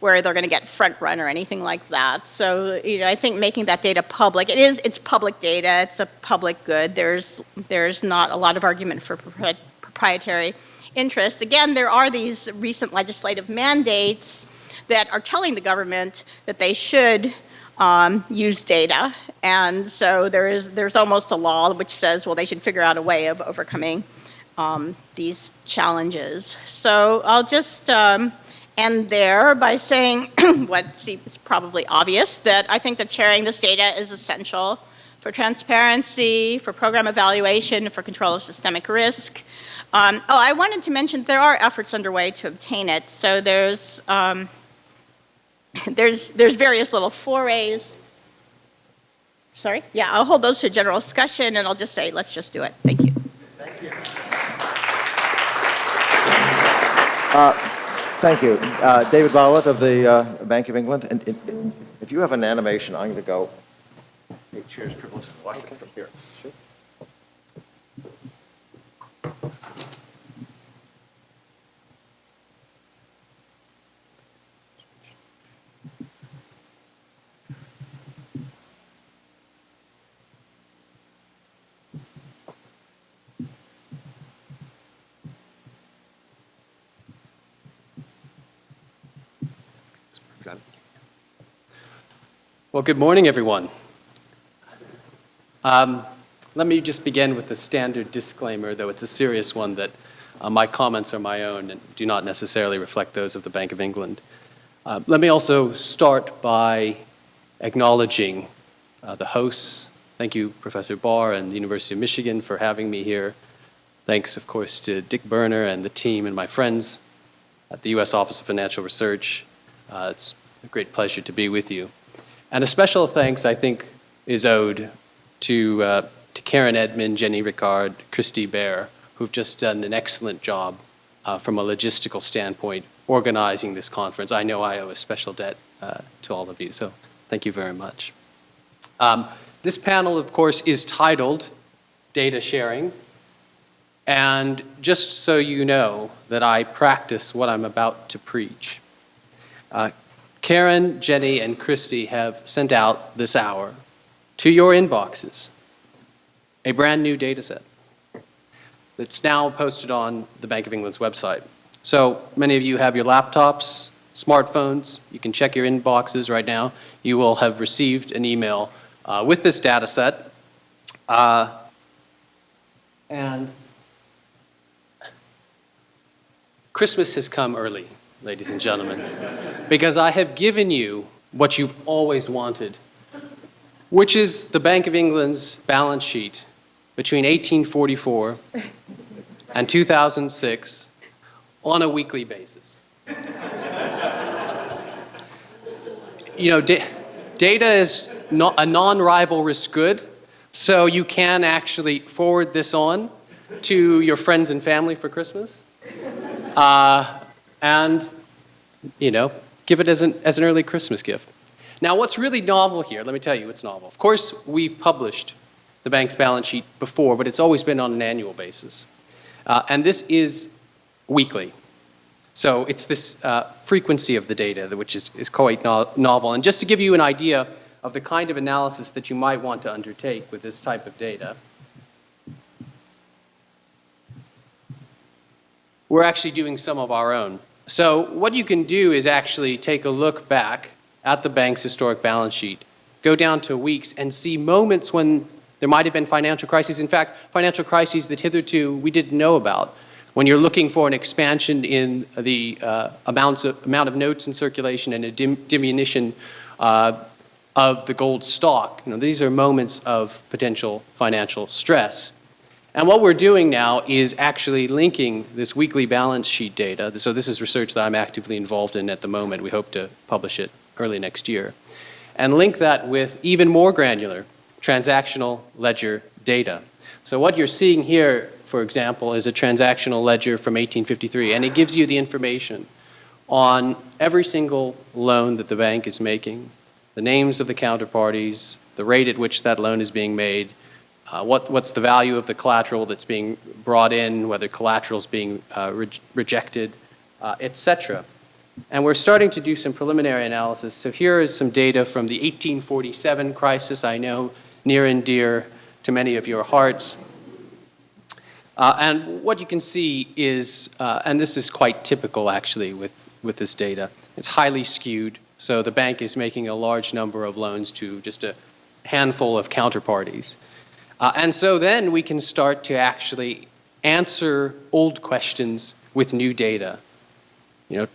where they're going to get front run or anything like that. So you know, I think making that data public, it is, it's public data, it's a public good. There's, there's not a lot of argument for proprietary interests. Again, there are these recent legislative mandates that are telling the government that they should um, use data. And so there is, there's almost a law which says, well, they should figure out a way of overcoming um, these challenges. So I'll just um, end there by saying what seems probably obvious, that I think that sharing this data is essential for transparency, for program evaluation, for control of systemic risk. Um, oh, I wanted to mention there are efforts underway to obtain it. So there's, um, there's, there's various little forays. Sorry? Yeah, I'll hold those to general discussion and I'll just say, let's just do it. Thank you. Thank you. Uh, Thank you. Uh, David Bholat of the uh, Bank of England. And, and, if you have an animation, I'm going to go eight chairs privilege and watch it from here. Sure. Well, good morning, everyone. Um, let me just begin with the standard disclaimer, though it's a serious one, that uh, my comments are my own and do not necessarily reflect those of the Bank of England. Uh, let me also start by acknowledging uh, the hosts. Thank you, Professor Barr and the University of Michigan for having me here. Thanks, of course, to Dick Berner and the team and my friends at the U.S. Office of Financial Research. Uh, it's a great pleasure to be with you. And a special thanks, I think, is owed to, uh, to Karen Edmond, Jenny Ricard, Christy Bear, who've just done an excellent job uh, from a logistical standpoint organizing this conference. I know I owe a special debt uh, to all of you, so thank you very much. Um, this panel, of course, is titled Data Sharing. And just so you know that I practice what I'm about to preach, uh, Karen, Jenny, and Christy have sent out this hour to your inboxes a brand new data set that's now posted on the Bank of England's website. So many of you have your laptops, smartphones. You can check your inboxes right now. You will have received an email uh, with this data set. Uh, and Christmas has come early, ladies and gentlemen, because I have given you what you've always wanted, which is the Bank of England's balance sheet between 1844 and 2006 on a weekly basis. you know, da- data is not a non-rivalrous good, so you can actually forward this on to your friends and family for Christmas, uh, and you know, give it as an as an early Christmas gift. Now, what's really novel here? Let me tell you, what's novel. Of course, we've published the bank's balance sheet before, but it's always been on an annual basis, uh, and this is weekly. So it's this uh, frequency of the data, which is, is quite no novel. And just to give you an idea of the kind of analysis that you might want to undertake with this type of data, we're actually doing some of our own. So what you can do is actually take a look back at the bank's historic balance sheet, go down to weeks and see moments when there might have been financial crises. In fact, financial crises that hitherto we didn't know about when you're looking for an expansion in the uh, amounts of, amount of notes in circulation and a dim, diminution uh, of the gold stock, you know, these are moments of potential financial stress. And what we're doing now is actually linking this weekly balance sheet data. So this is research that I'm actively involved in at the moment. We hope to publish it early next year. And link that with even more granular transactional ledger data. So what you're seeing here for example, is a transactional ledger from 1853, and it gives you the information on every single loan that the bank is making, the names of the counterparties, the rate at which that loan is being made, uh, what, what's the value of the collateral that's being brought in, whether collateral is being uh, re rejected, uh, etc. And we're starting to do some preliminary analysis. So here is some data from the 1847 crisis, I know near and dear to many of your hearts. Uh, and what you can see is, uh, and this is quite typical actually with, with this data, it's highly skewed. So the bank is making a large number of loans to just a handful of counterparties. Uh, and so then we can start to actually answer old questions with new data. You know,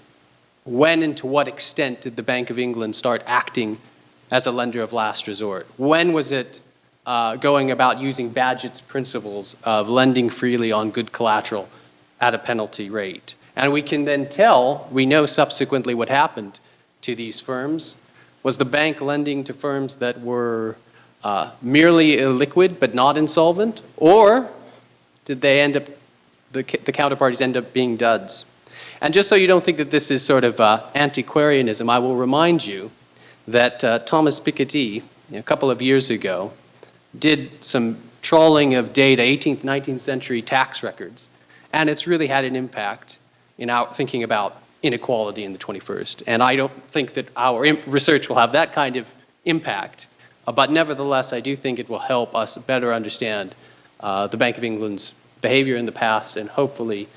when and to what extent did the Bank of England start acting as a lender of last resort? When was it uh, going about using Bagehot's principles of lending freely on good collateral at a penalty rate. And we can then tell, we know subsequently what happened to these firms. Was the bank lending to firms that were uh, merely illiquid but not insolvent? Or did they end up, the, the counterparties end up being duds? And just so you don't think that this is sort of uh, antiquarianism, I will remind you that uh, Thomas Piketty, a couple of years ago, did some trawling of data, 18th, 19th century tax records, and it's really had an impact in our thinking about inequality in the 21st. And I don't think that our research will have that kind of impact, uh, but nevertheless, I do think it will help us better understand uh, the Bank of England's behavior in the past and hopefully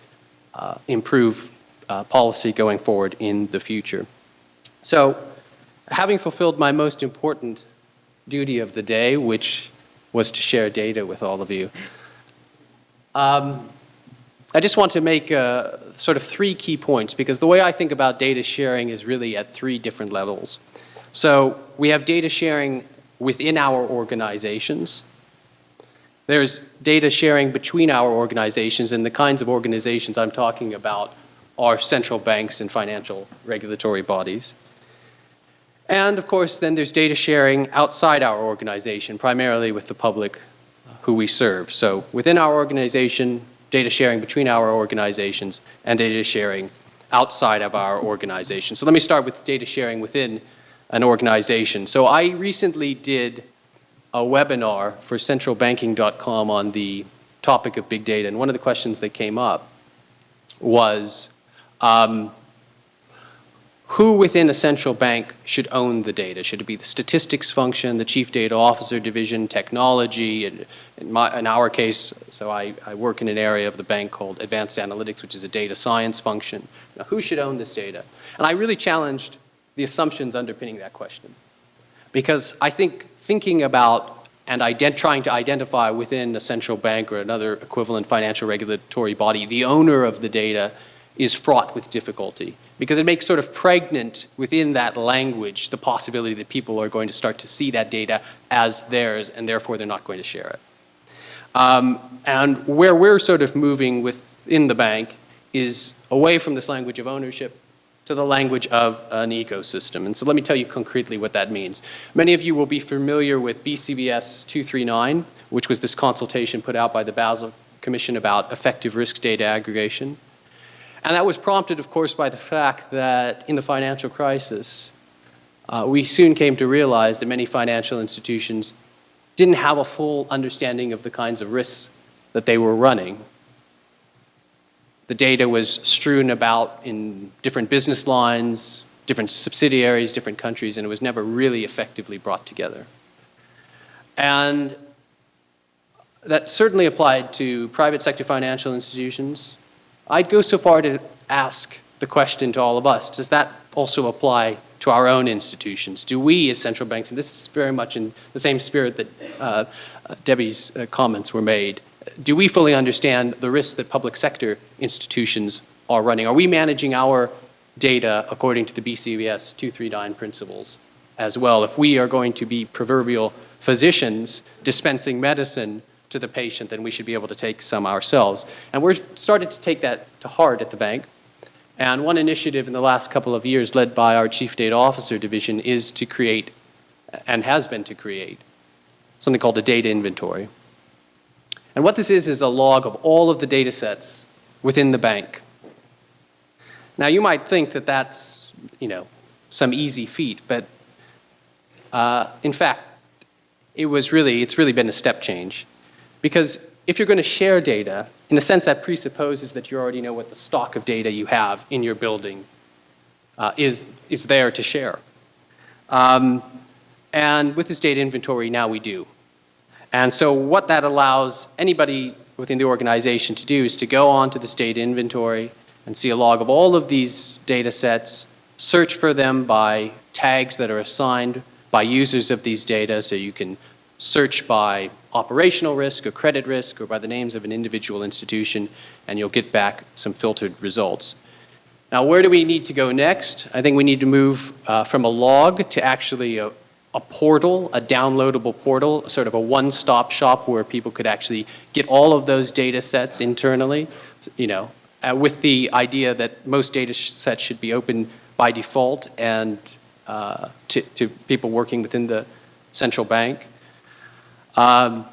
uh, improve uh, policy going forward in the future. So, having fulfilled my most important duty of the day, which was to share data with all of you. Um, I just want to make uh, sort of three key points because the way I think about data sharing is really at three different levels. So we have data sharing within our organizations. There's data sharing between our organizations and the kinds of organizations I'm talking about are central banks and financial regulatory bodies. And of course, then there's data sharing outside our organization, primarily with the public uh, who we serve. So within our organization, data sharing between our organizations, and data sharing outside of our organization. So let me start with data sharing within an organization. So I recently did a webinar for centralbanking.com on the topic of big data, and one of the questions that came up was, um, who within a central bank should own the data? Should it be the statistics function, the chief data officer division, technology? In, in, my, in our case, so I, I, work in an area of the bank called advanced analytics, which is a data science function. Now, who should own this data? And I really challenged the assumptions underpinning that question. Because I think thinking about and trying to identify within a central bank or another equivalent financial regulatory body the owner of the data is fraught with difficulty because it makes sort of pregnant within that language the possibility that people are going to start to see that data as theirs and therefore they're not going to share it. Um, and where we're sort of moving within the bank is away from this language of ownership to the language of an ecosystem. And so let me tell you concretely what that means. Many of you will be familiar with BCBS 239, which was this consultation put out by the Basel Commission about effective risk data aggregation. And that was prompted, of course, by the fact that in the financial crisis, uh, we soon came to realize that many financial institutions didn't have a full understanding of the kinds of risks that they were running. The data was strewn about in different business lines, different subsidiaries, different countries, and it was never really effectively brought together. And that certainly applied to private sector financial institutions. I'd go so far to ask the question to all of us, does that also apply to our own institutions? Do we as central banks, and this is very much in the same spirit that uh, Debbie's uh, comments were made, do we fully understand the risks that public sector institutions are running? Are we managing our data according to the BCBS 239 principles as well? If we are going to be proverbial physicians dispensing medicine to the patient, then we should be able to take some ourselves. And we're starting to take that to heart at the bank. And one initiative in the last couple of years led by our Chief Data Officer Division is to create, and has been to create, something called a data inventory. And what this is is a log of all of the data sets within the bank. Now you might think that that's, you know, some easy feat, but uh, in fact, it was really, it's really been a step change. Because if you're going to share data, in a sense that presupposes that you already know what the stock of data you have in your building uh, is, is there to share. Um, and with this data inventory, now we do. And so what that allows anybody within the organization to do is to go onto this data inventory and see a log of all of these data sets, search for them by tags that are assigned by users of these data so you can search by operational risk or credit risk or by the names of an individual institution and you'll get back some filtered results. Now where do we need to go next? I think we need to move uh, from a log to actually a, a portal, a downloadable portal, sort of a one-stop shop where people could actually get all of those data sets internally, you know, uh, with the idea that most data sets should be open by default and uh, to, to people working within the central bank. Um,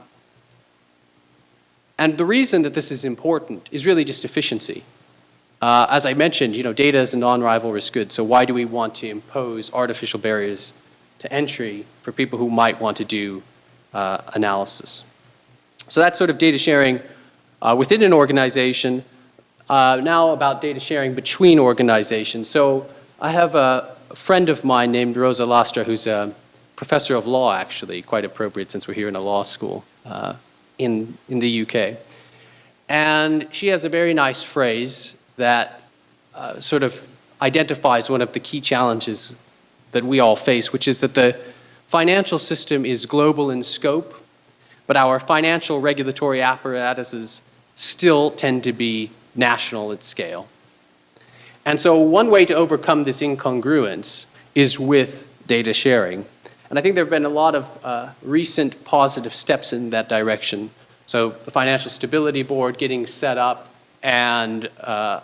and the reason that this is important is really just efficiency. Uh, as I mentioned, you know, data is a non-rivalrous good, so why do we want to impose artificial barriers to entry for people who might want to do uh, analysis. So that's sort of data sharing uh, within an organization. Uh, now about data sharing between organizations. So I have a friend of mine named Rosa Lastra who's a professor of law actually, quite appropriate since we're here in a law school uh, in, in the UK. And she has a very nice phrase that uh, sort of identifies one of the key challenges that we all face, which is that the financial system is global in scope, but our financial regulatory apparatuses still tend to be national at scale. And so one way to overcome this incongruence is with data sharing. And I think there have been a lot of uh, recent positive steps in that direction. So the Financial Stability Board getting set up and uh,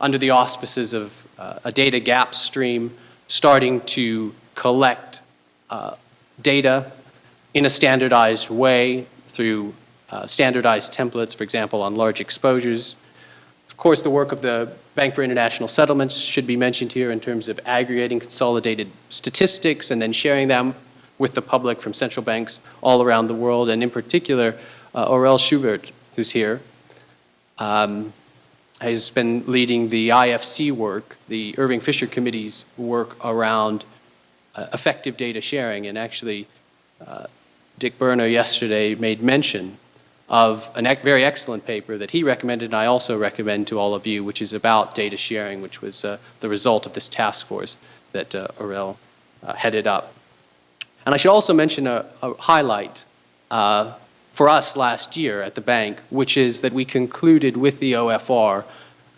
under the auspices of uh, a data gap stream starting to collect uh, data in a standardized way through uh, standardized templates, for example, on large exposures. Of course, the work of the Bank for International Settlements should be mentioned here in terms of aggregating consolidated statistics and then sharing them with the public from central banks all around the world, and in particular, uh, Aurel Schubert, who's here, um, has been leading the IFC work, the Irving Fisher Committee's work around uh, effective data sharing. And actually, uh, Dick Berner yesterday made mention of a very excellent paper that he recommended and I also recommend to all of you, which is about data sharing, which was uh, the result of this task force that uh, Aurel uh, headed up. And I should also mention a, a highlight uh, for us last year at the bank, which is that we concluded with the OFR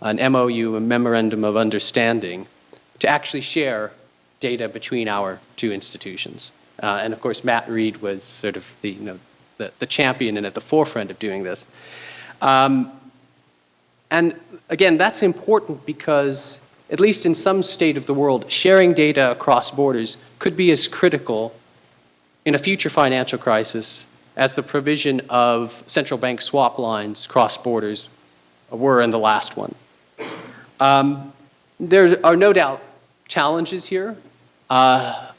an MOU, a Memorandum of Understanding, to actually share data between our two institutions. Uh, and of course, Matt Reed was sort of the, you know, the, the champion and at the forefront of doing this. Um, and again, that's important because, at least in some state of the world, sharing data across borders could be as critical in a future financial crisis as the provision of central bank swap lines cross borders were in the last one. Um, there are no doubt challenges here. Uh,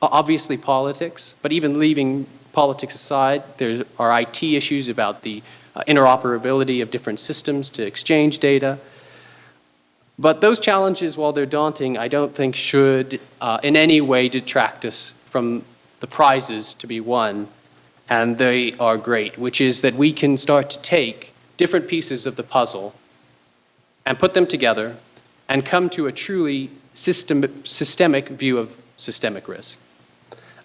obviously politics, but even leaving politics aside, there are IT issues about the uh, interoperability of different systems to exchange data. But those challenges, while they're daunting, I don't think should uh, in any way detract us from the prizes to be won, and they are great, which is that we can start to take different pieces of the puzzle and put them together and come to a truly system, systemic view of systemic risk.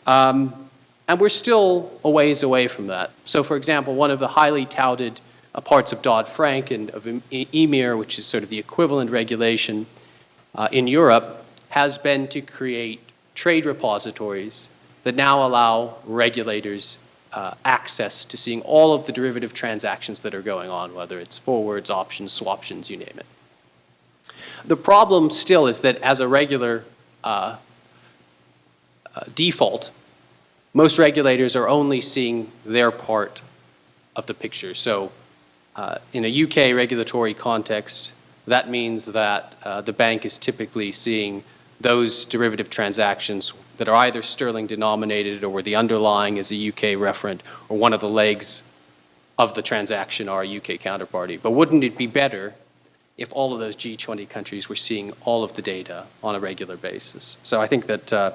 Um, and we're still a ways away from that. So for example, one of the highly touted uh, parts of Dodd-Frank and of EMIR, which is sort of the equivalent regulation uh, in Europe, has been to create trade repositories that now allow regulators uh, access to seeing all of the derivative transactions that are going on, whether it's forwards, options, swaptions, you name it. The problem still is that as a regular uh, uh, default, most regulators are only seeing their part of the picture. So uh, in a UK regulatory context, that means that uh, the bank is typically seeing those derivative transactions that are either sterling denominated or where the underlying is a UK referent or one of the legs of the transaction are a UK counterparty. But wouldn't it be better if all of those G20 countries were seeing all of the data on a regular basis? So I think that uh,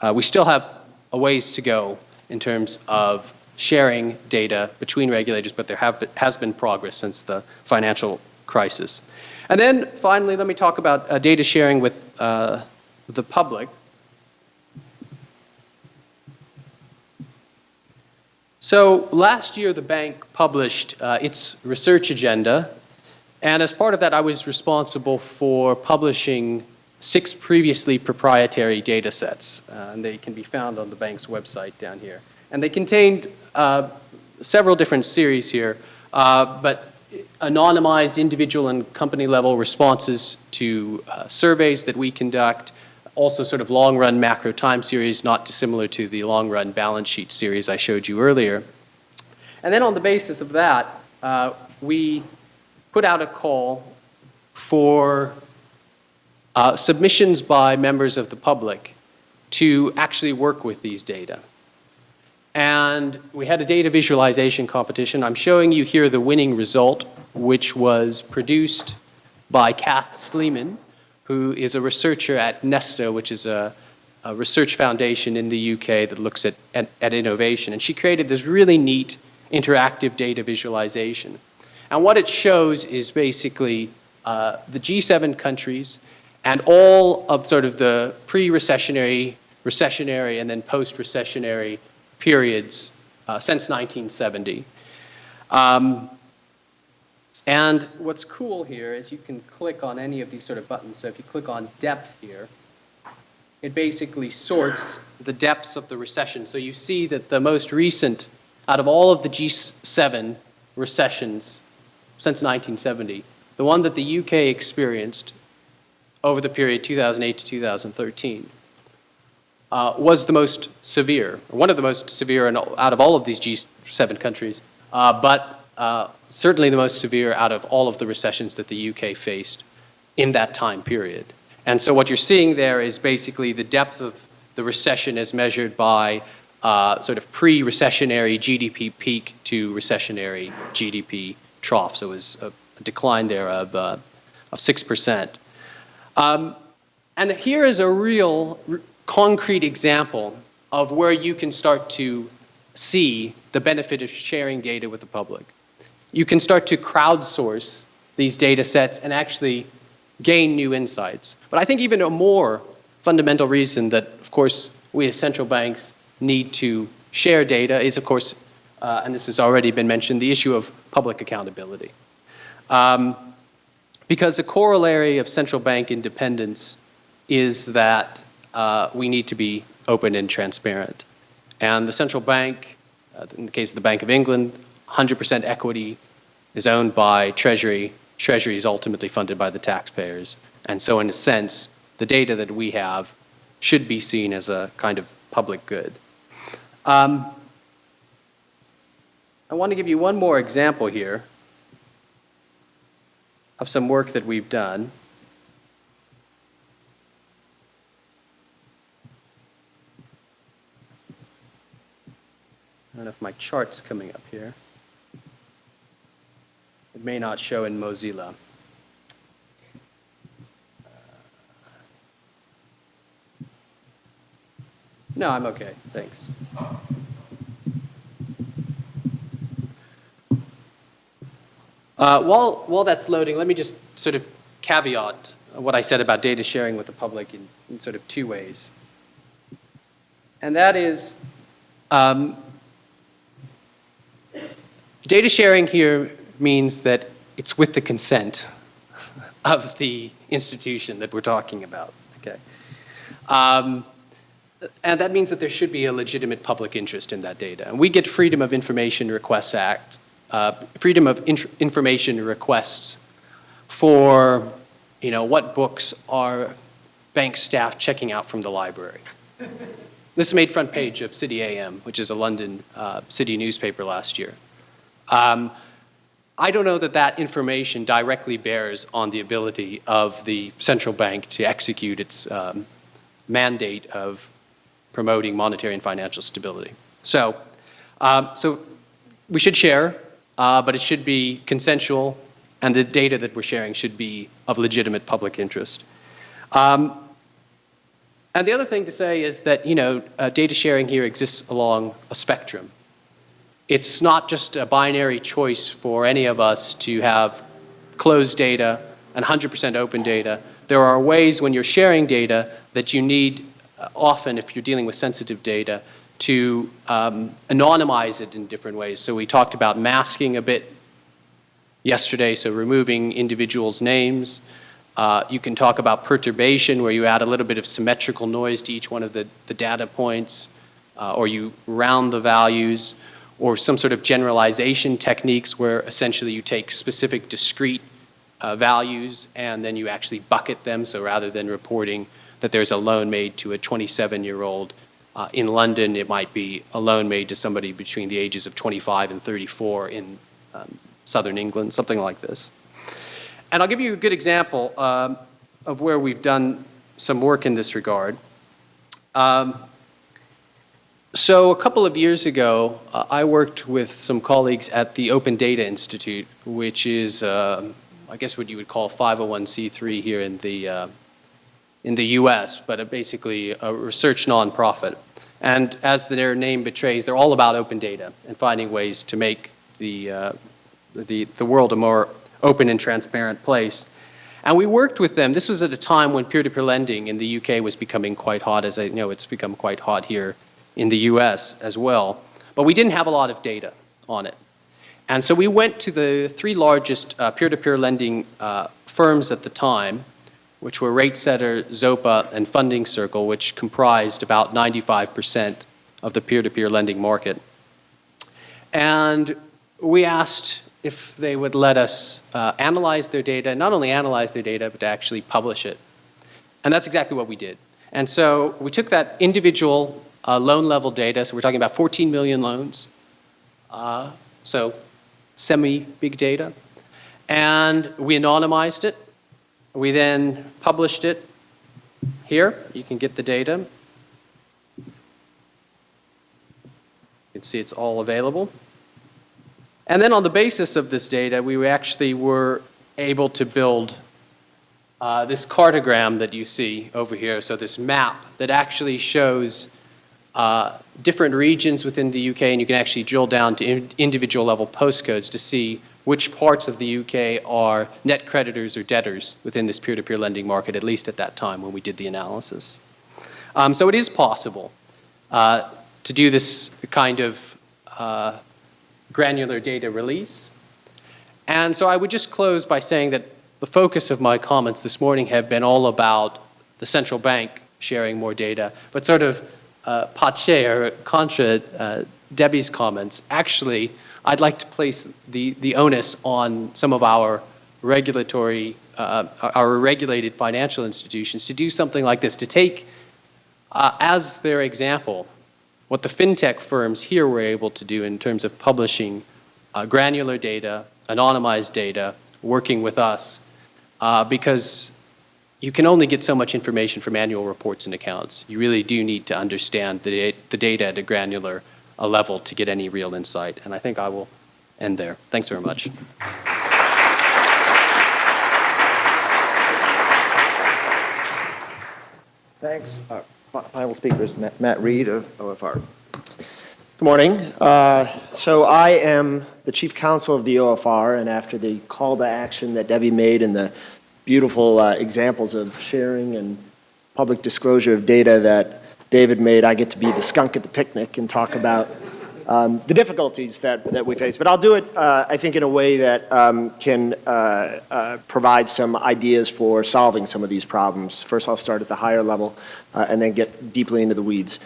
uh, we still have a ways to go in terms of sharing data between regulators, but there have, has been progress since the financial crisis. And then finally, let me talk about uh, data sharing with uh, the public. So last year, the bank published uh, its research agenda, and as part of that, I was responsible for publishing six previously proprietary data sets, uh, and they can be found on the bank's website down here. And they contained uh, several different series here, uh, but anonymized individual and company level responses to uh, surveys that we conduct, also sort of long run macro time series, not dissimilar to the long run balance sheet series I showed you earlier. And then on the basis of that, uh, we put out a call for uh, submissions by members of the public to actually work with these data. And we had a data visualization competition. I'm showing you here the winning result, which was produced by Cath Sleeman, who is a researcher at Nesta, which is a, a research foundation in the UK that looks at, at, at innovation. And she created this really neat interactive data visualization. And what it shows is basically uh, the G7 countries and all of sort of the pre-recessionary, recessionary, and then post-recessionary periods uh, since 1970. Um, and what's cool here is you can click on any of these sort of buttons. So if you click on depth here, it basically sorts the depths of the recession. So you see that the most recent, out of all of the G7 recessions since 1970, the one that the UK experienced over the period 2008 to 2013 uh, was the most severe, one of the most severe in, out of all of these G7 countries, uh, but uh, certainly the most severe out of all of the recessions that the UK faced in that time period. And so what you're seeing there is basically the depth of the recession as measured by uh, sort of pre-recessionary GDP peak to recessionary GDP trough. So it was a decline there of, uh, of 6%. Um, and here is a real concrete example of where you can start to see the benefit of sharing data with the public. You can start to crowdsource these data sets and actually gain new insights. But I think even a more fundamental reason that, of course, we as central banks need to share data is, of course, uh, and this has already been mentioned, the issue of public accountability. Um, Because a corollary of central bank independence is that uh, we need to be open and transparent. And the central bank, uh, in the case of the Bank of England, 100% equity is owned by Treasury. Treasury is ultimately funded by the taxpayers. And so in a sense, the data that we have should be seen as a kind of public good. Um, I want to give you one more example here of some work that we've done. I don't know if my chart's coming up here. It may not show in Mozilla. No, I'm okay, thanks. Uh, while, while that's loading, let me just sort of caveat what I said about data sharing with the public in, in sort of two ways. And that is, um, data sharing here means that it's with the consent of the institution that we're talking about, okay? Um, and that means that there should be a legitimate public interest in that data. And we get Freedom of Information Requests Act, uh, Freedom of Information requests for, you know, what books are bank staff checking out from the library. this made front page of City AM, which is a London uh, city newspaper last year. Um, I don't know that that information directly bears on the ability of the central bank to execute its um, mandate of promoting monetary and financial stability. So, um, so we should share, uh, but it should be consensual, and the data that we're sharing should be of legitimate public interest. Um, and the other thing to say is that, you know, uh, data sharing here exists along a spectrum. It's not just a binary choice for any of us to have closed data and 100% open data. There are ways when you're sharing data that you need uh, often, if you're dealing with sensitive data, to um, anonymize it in different ways. So we talked about masking a bit yesterday, so removing individuals' names. Uh, you can talk about perturbation, where you add a little bit of symmetrical noise to each one of the, the data points, uh, or you round the values, or some sort of generalization techniques where essentially you take specific discrete uh, values and then you actually bucket them. So rather than reporting that there's a loan made to a 27-year-old uh, in London, it might be a loan made to somebody between the ages of 25 and 34 in um, southern England, something like this. And I'll give you a good example um, of where we've done some work in this regard. Um, so a couple of years ago, uh, I worked with some colleagues at the Open Data Institute, which is, uh, I guess what you would call 501c3 here in the uh, in the US, but basically a research nonprofit. And as their name betrays, they're all about open data and finding ways to make the, uh, the, the world a more open and transparent place. And we worked with them. This was at a time when peer-to-peer -peer lending in the UK was becoming quite hot, as I know it's become quite hot here in the US as well. But we didn't have a lot of data on it. And so we went to the three largest uh, peer-to-peer -peer -peer lending uh, firms at the time, which were RateSetter, Zopa, and Funding Circle, which comprised about 95% of the peer-to-peer -peer lending market. And we asked if they would let us uh, analyze their data, not only analyze their data, but to actually publish it. And that's exactly what we did. And so we took that individual uh, loan level data, so we're talking about 14 million loans, uh, so semi-big data, and we anonymized it, we then published it here. You can get the data. You can see it's all available. And then on the basis of this data, we actually were able to build uh, this cartogram that you see over here, so this map that actually shows uh, different regions within the UK, and you can actually drill down to in individual level postcodes to see which parts of the UK are net creditors or debtors within this peer-to-peer -peer lending market, at least at that time when we did the analysis. Um, so it is possible uh, to do this kind of uh, granular data release. And so I would just close by saying that the focus of my comments this morning have been all about the central bank sharing more data, but sort of uh, pache or contra uh, Debbie's comments, actually, I'd like to place the, the onus on some of our regulatory, uh, our regulated financial institutions to do something like this, to take uh, as their example what the fintech firms here were able to do in terms of publishing uh, granular data, anonymized data, working with us, uh, because you can only get so much information from annual reports and accounts. You really do need to understand the, the data at a granular uh, level to get any real insight. And I think I will end there. Thanks very much. Thanks. Uh, fi- Final speaker is Matt- Matt Reed of OFR. Good morning. Uh, So I am the chief counsel of the OFR, and after the call to action that Debbie made and the beautiful uh, examples of sharing and public disclosure of data that David made, I get to be the skunk at the picnic and talk about um, the difficulties that, that we face. But I'll do it, uh, I think, in a way that um, can uh, uh, provide some ideas for solving some of these problems. First, I'll start at the higher level uh, and then get deeply into the weeds.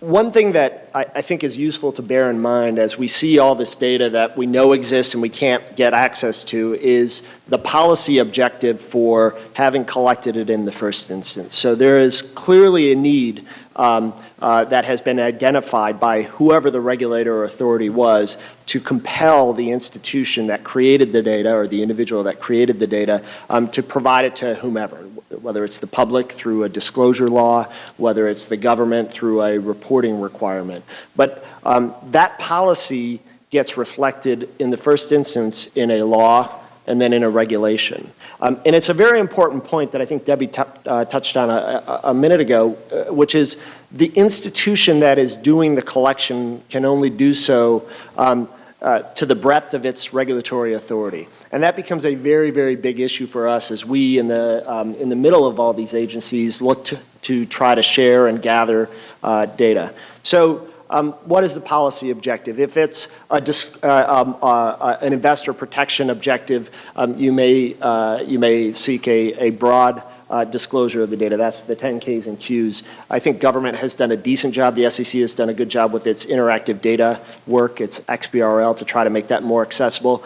One thing that I, I think is useful to bear in mind as we see all this data that we know exists and we can't get access to is the policy objective for having collected it in the first instance. So there is clearly a need um, uh, that has been identified by whoever the regulator or authority was to compel the institution that created the data or the individual that created the data um, to provide it to whomever, whether it's the public through a disclosure law, whether it's the government through a reporting requirement. But um, that policy gets reflected in the first instance in a law and then in a regulation. Um, and it's a very important point that I think Debbie uh, touched on a, a, minute ago, uh, which is the institution that is doing the collection can only do so um, uh, to the breadth of its regulatory authority. And that becomes a very, very big issue for us as we, in the, um, in the middle of all these agencies, look to, to try to share and gather uh, data. So um, what is the policy objective? If it's a uh, um, uh, uh, an investor protection objective, um, you, may, uh, you may seek a, a broad uh, disclosure of the data. That's the 10Ks and Qs. I think government has done a decent job. The SEC has done a good job with its interactive data work, its XBRL, to try to make that more accessible.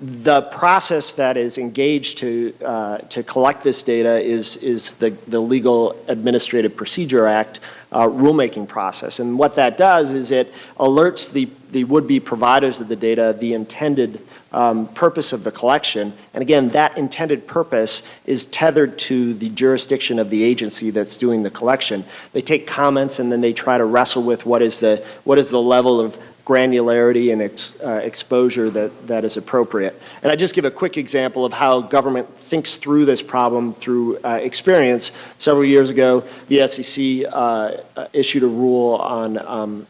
The process that is engaged to, uh, to collect this data is, is the, the Legal Administrative Procedure Act uh, rulemaking process. And what that does is it alerts the, the would-be providers of the data the intended um, purpose of the collection. And again, that intended purpose is tethered to the jurisdiction of the agency that's doing the collection. They take comments and then they try to wrestle with what is the, what is the level of granularity and ex, uh, exposure that, that is appropriate. And I just give a quick example of how government thinks through this problem through uh, experience. Several years ago, the SEC uh, issued a rule on um,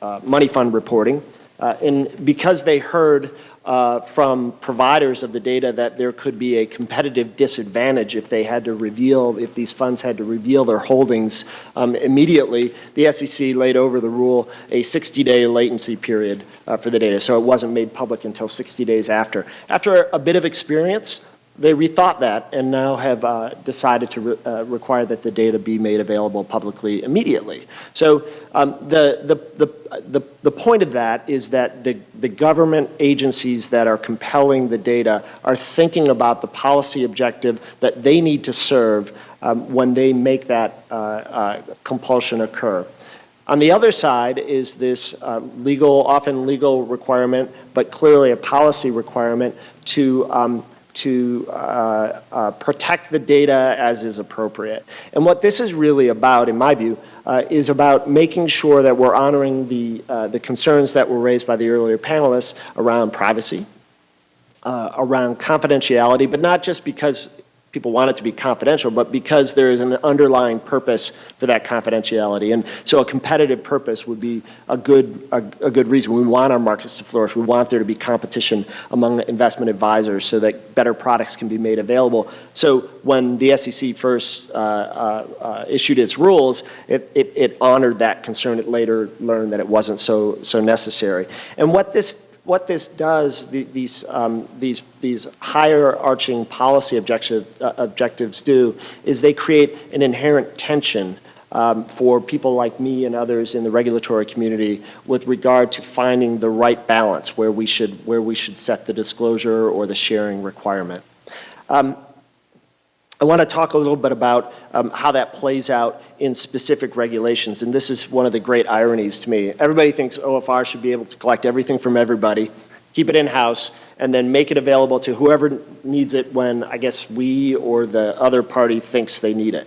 uh, money fund reporting. Uh, and because they heard uh, from providers of the data that there could be a competitive disadvantage if they had to reveal, if these funds had to reveal their holdings um, immediately, the SEC laid over the rule a 60-day latency period uh, for the data. So it wasn't made public until 60 days after. After a bit of experience, they rethought that and now have uh, decided to re uh, require that the data be made available publicly immediately. So um, the, the, the, the, the point of that is that the, the government agencies that are compelling the data are thinking about the policy objective that they need to serve um, when they make that uh, uh compulsion occur. On the other side is this uh, legal, often legal requirement, but clearly a policy requirement to um, to uh, uh, protect the data as is appropriate. And what this is really about, in my view, uh, is about making sure that we're honoring the, uh, the concerns that were raised by the earlier panelists around privacy, uh, around confidentiality, but not just because people want it to be confidential, but because there is an underlying purpose for that confidentiality. And so a competitive purpose would be a good, a, a, good reason. We want our markets to flourish. We want there to be competition among investment advisors so that better products can be made available. So when the SEC first uh, uh, uh, issued its rules, it, it, it honored that concern. It later learned that it wasn't so, so necessary. And what this what this does, the- these, um, these, these higher arching policy objective, uh, objectives do, is they create an inherent tension um, for people like me and others in the regulatory community with regard to finding the right balance where we should, where we should set the disclosure or the sharing requirement. Um, I want to talk a little bit about um, how that plays out in specific regulations, and this is one of the great ironies to me. Everybody thinks OFR should be able to collect everything from everybody, keep it in-house, and then make it available to whoever needs it when, I guess, we or the other party thinks they need it.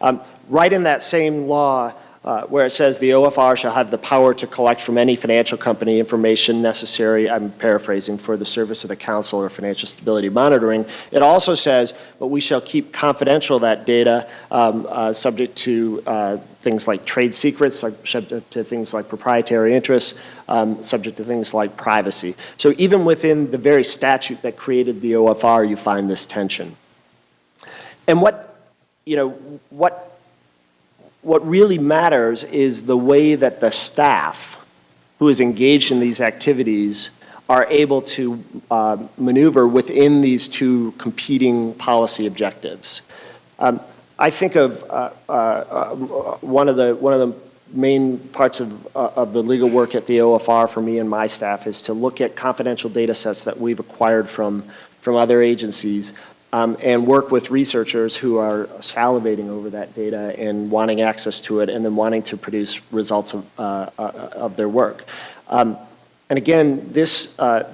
Um, right in that same law, uh, where it says the OFR shall have the power to collect from any financial company information necessary, I'm paraphrasing, for the service of the council or financial stability monitoring. It also says, but we shall keep confidential that data um, uh, subject to uh, things like trade secrets, subject to things like proprietary interests, um, subject to things like privacy. So even within the very statute that created the OFR, you find this tension. And what, you know, what what really matters is the way that the staff who is engaged in these activities are able to uh, maneuver within these two competing policy objectives. Um, I think of uh, uh, uh one of the one of the main parts of, uh, of the legal work at the OFR for me and my staff is to look at confidential data sets that we've acquired from, from other agencies um, and work with researchers who are salivating over that data and wanting access to it and then wanting to produce results of, uh, uh, of their work. Um, and again, this, uh,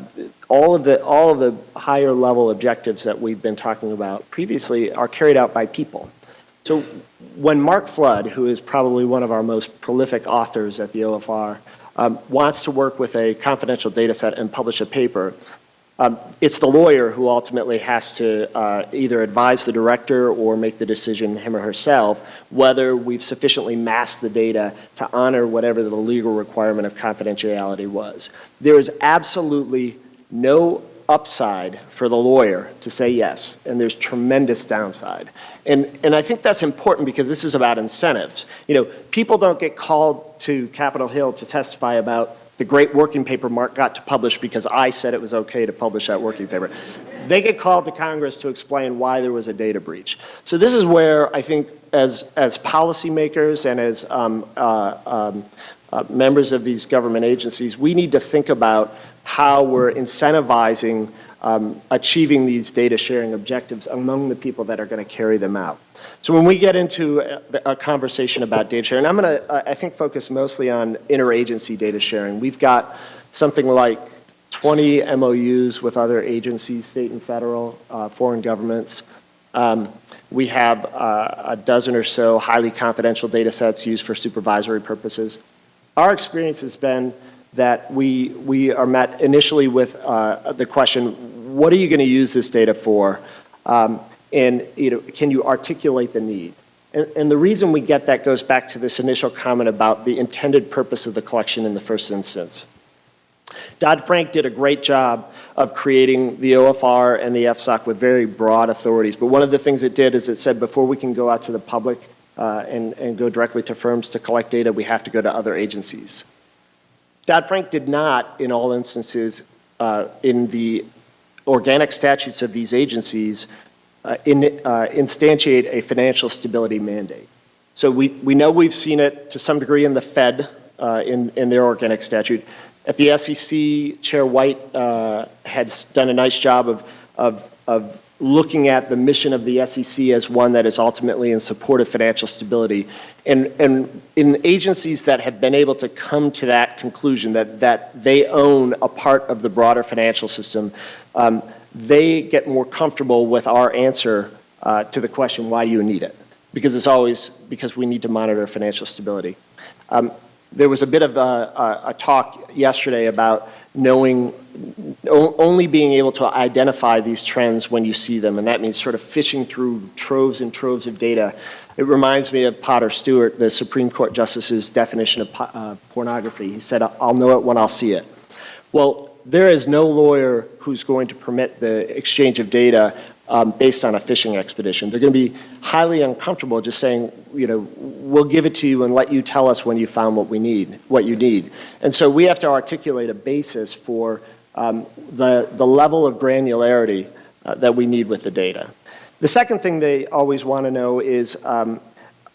all, of the, all of the higher level objectives that we've been talking about previously are carried out by people. So when Mark Flood, who is probably one of our most prolific authors at the OFR, um, wants to work with a confidential data set and publish a paper, um, it's the lawyer who ultimately has to uh, either advise the director or make the decision him or herself whether we've sufficiently masked the data to honor whatever the legal requirement of confidentiality was. There is absolutely no upside for the lawyer to say yes, and there's tremendous downside. And, and I think that's important because this is about incentives. You know, people don't get called to Capitol Hill to testify about the great working paper Mark got to publish because I said it was okay to publish that working paper. They get called to Congress to explain why there was a data breach. So this is where I think as, as policymakers and as um, uh, um, uh, members of these government agencies, we need to think about how we're incentivizing um, achieving these data sharing objectives among the people that are going to carry them out. So when we get into a, a conversation about data sharing, I'm going to, I think, focus mostly on interagency data sharing. We've got something like 20 MOUs with other agencies, state and federal, uh, foreign governments. Um, we have uh, a dozen or so highly confidential data sets used for supervisory purposes. Our experience has been that we, we are met initially with uh, the question, what are you going to use this data for? Um, and you know, can you articulate the need? And, and the reason we get that goes back to this initial comment about the intended purpose of the collection in the first instance. Dodd-Frank did a great job of creating the OFR and the FSOC with very broad authorities. But one of the things it did is it said before we can go out to the public uh, and, and go directly to firms to collect data, we have to go to other agencies. Dodd-Frank did not, in all instances, uh, in the organic statutes of these agencies, in, uh, instantiate a financial stability mandate. So we, we know we've seen it to some degree in the Fed, uh, in, in their organic statute. At the SEC, Chair White uh, had done a nice job of, of, of looking at the mission of the SEC as one that is ultimately in support of financial stability. And, and in agencies that have been able to come to that conclusion, that, that they own a part of the broader financial system, um, they get more comfortable with our answer uh, to the question why you need it. Because it's always because we need to monitor financial stability. Um, there was a bit of a, a, a talk yesterday about knowing, only being able to identify these trends when you see them, and that means sort of fishing through troves and troves of data. It reminds me of Potter Stewart, the Supreme Court Justice's definition of uh, pornography. He said, I'll know it when I'll see it. Well, there is no lawyer who's going to permit the exchange of data um, based on a fishing expedition. They're going to be highly uncomfortable just saying, you know, we'll give it to you and let you tell us when you found what we need, what you need. And so we have to articulate a basis for um, the, the level of granularity uh, that we need with the data. The second thing they always want to know is, um,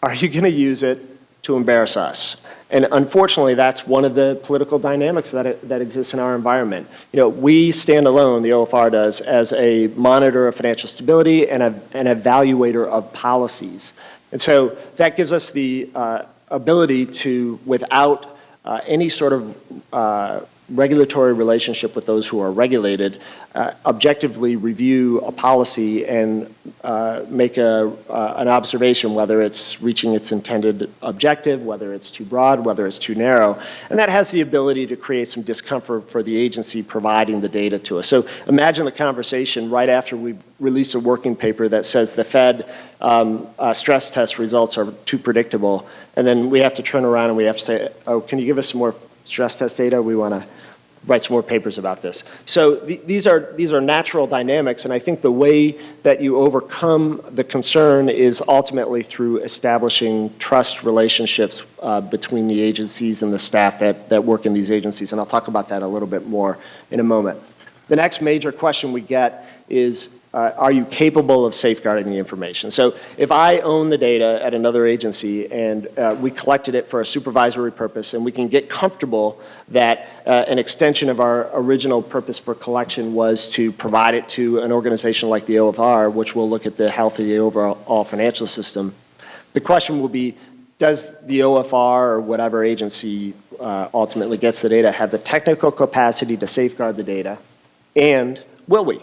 are you going to use it to embarrass us? And unfortunately, that's one of the political dynamics that, that exists in our environment. You know, we stand alone, the OFR does, as a monitor of financial stability and a, an evaluator of policies. And so that gives us the uh, ability to, without uh, any sort of uh, regulatory relationship with those who are regulated, uh, objectively review a policy and uh, make a, uh, an observation whether it's reaching its intended objective, whether it's too broad, whether it's too narrow. And that has the ability to create some discomfort for the agency providing the data to us. So imagine the conversation right after we release a working paper that says the Fed um, uh, stress test results are too predictable. And then we have to turn around and we have to say, oh, can you give us some more stress test data? We want to write some more papers about this. So th these, are, these are natural dynamics, and I think the way that you overcome the concern is ultimately through establishing trust relationships uh, between the agencies and the staff that, that work in these agencies, and I'll talk about that a little bit more in a moment. The next major question we get is, uh, are you capable of safeguarding the information? So if I own the data at another agency and uh, we collected it for a supervisory purpose and we can get comfortable that uh, an extension of our original purpose for collection was to provide it to an organization like the OFR, which will look at the health of the overall financial system, the question will be, does the OFR or whatever agency uh, ultimately gets the data have the technical capacity to safeguard the data, and will we?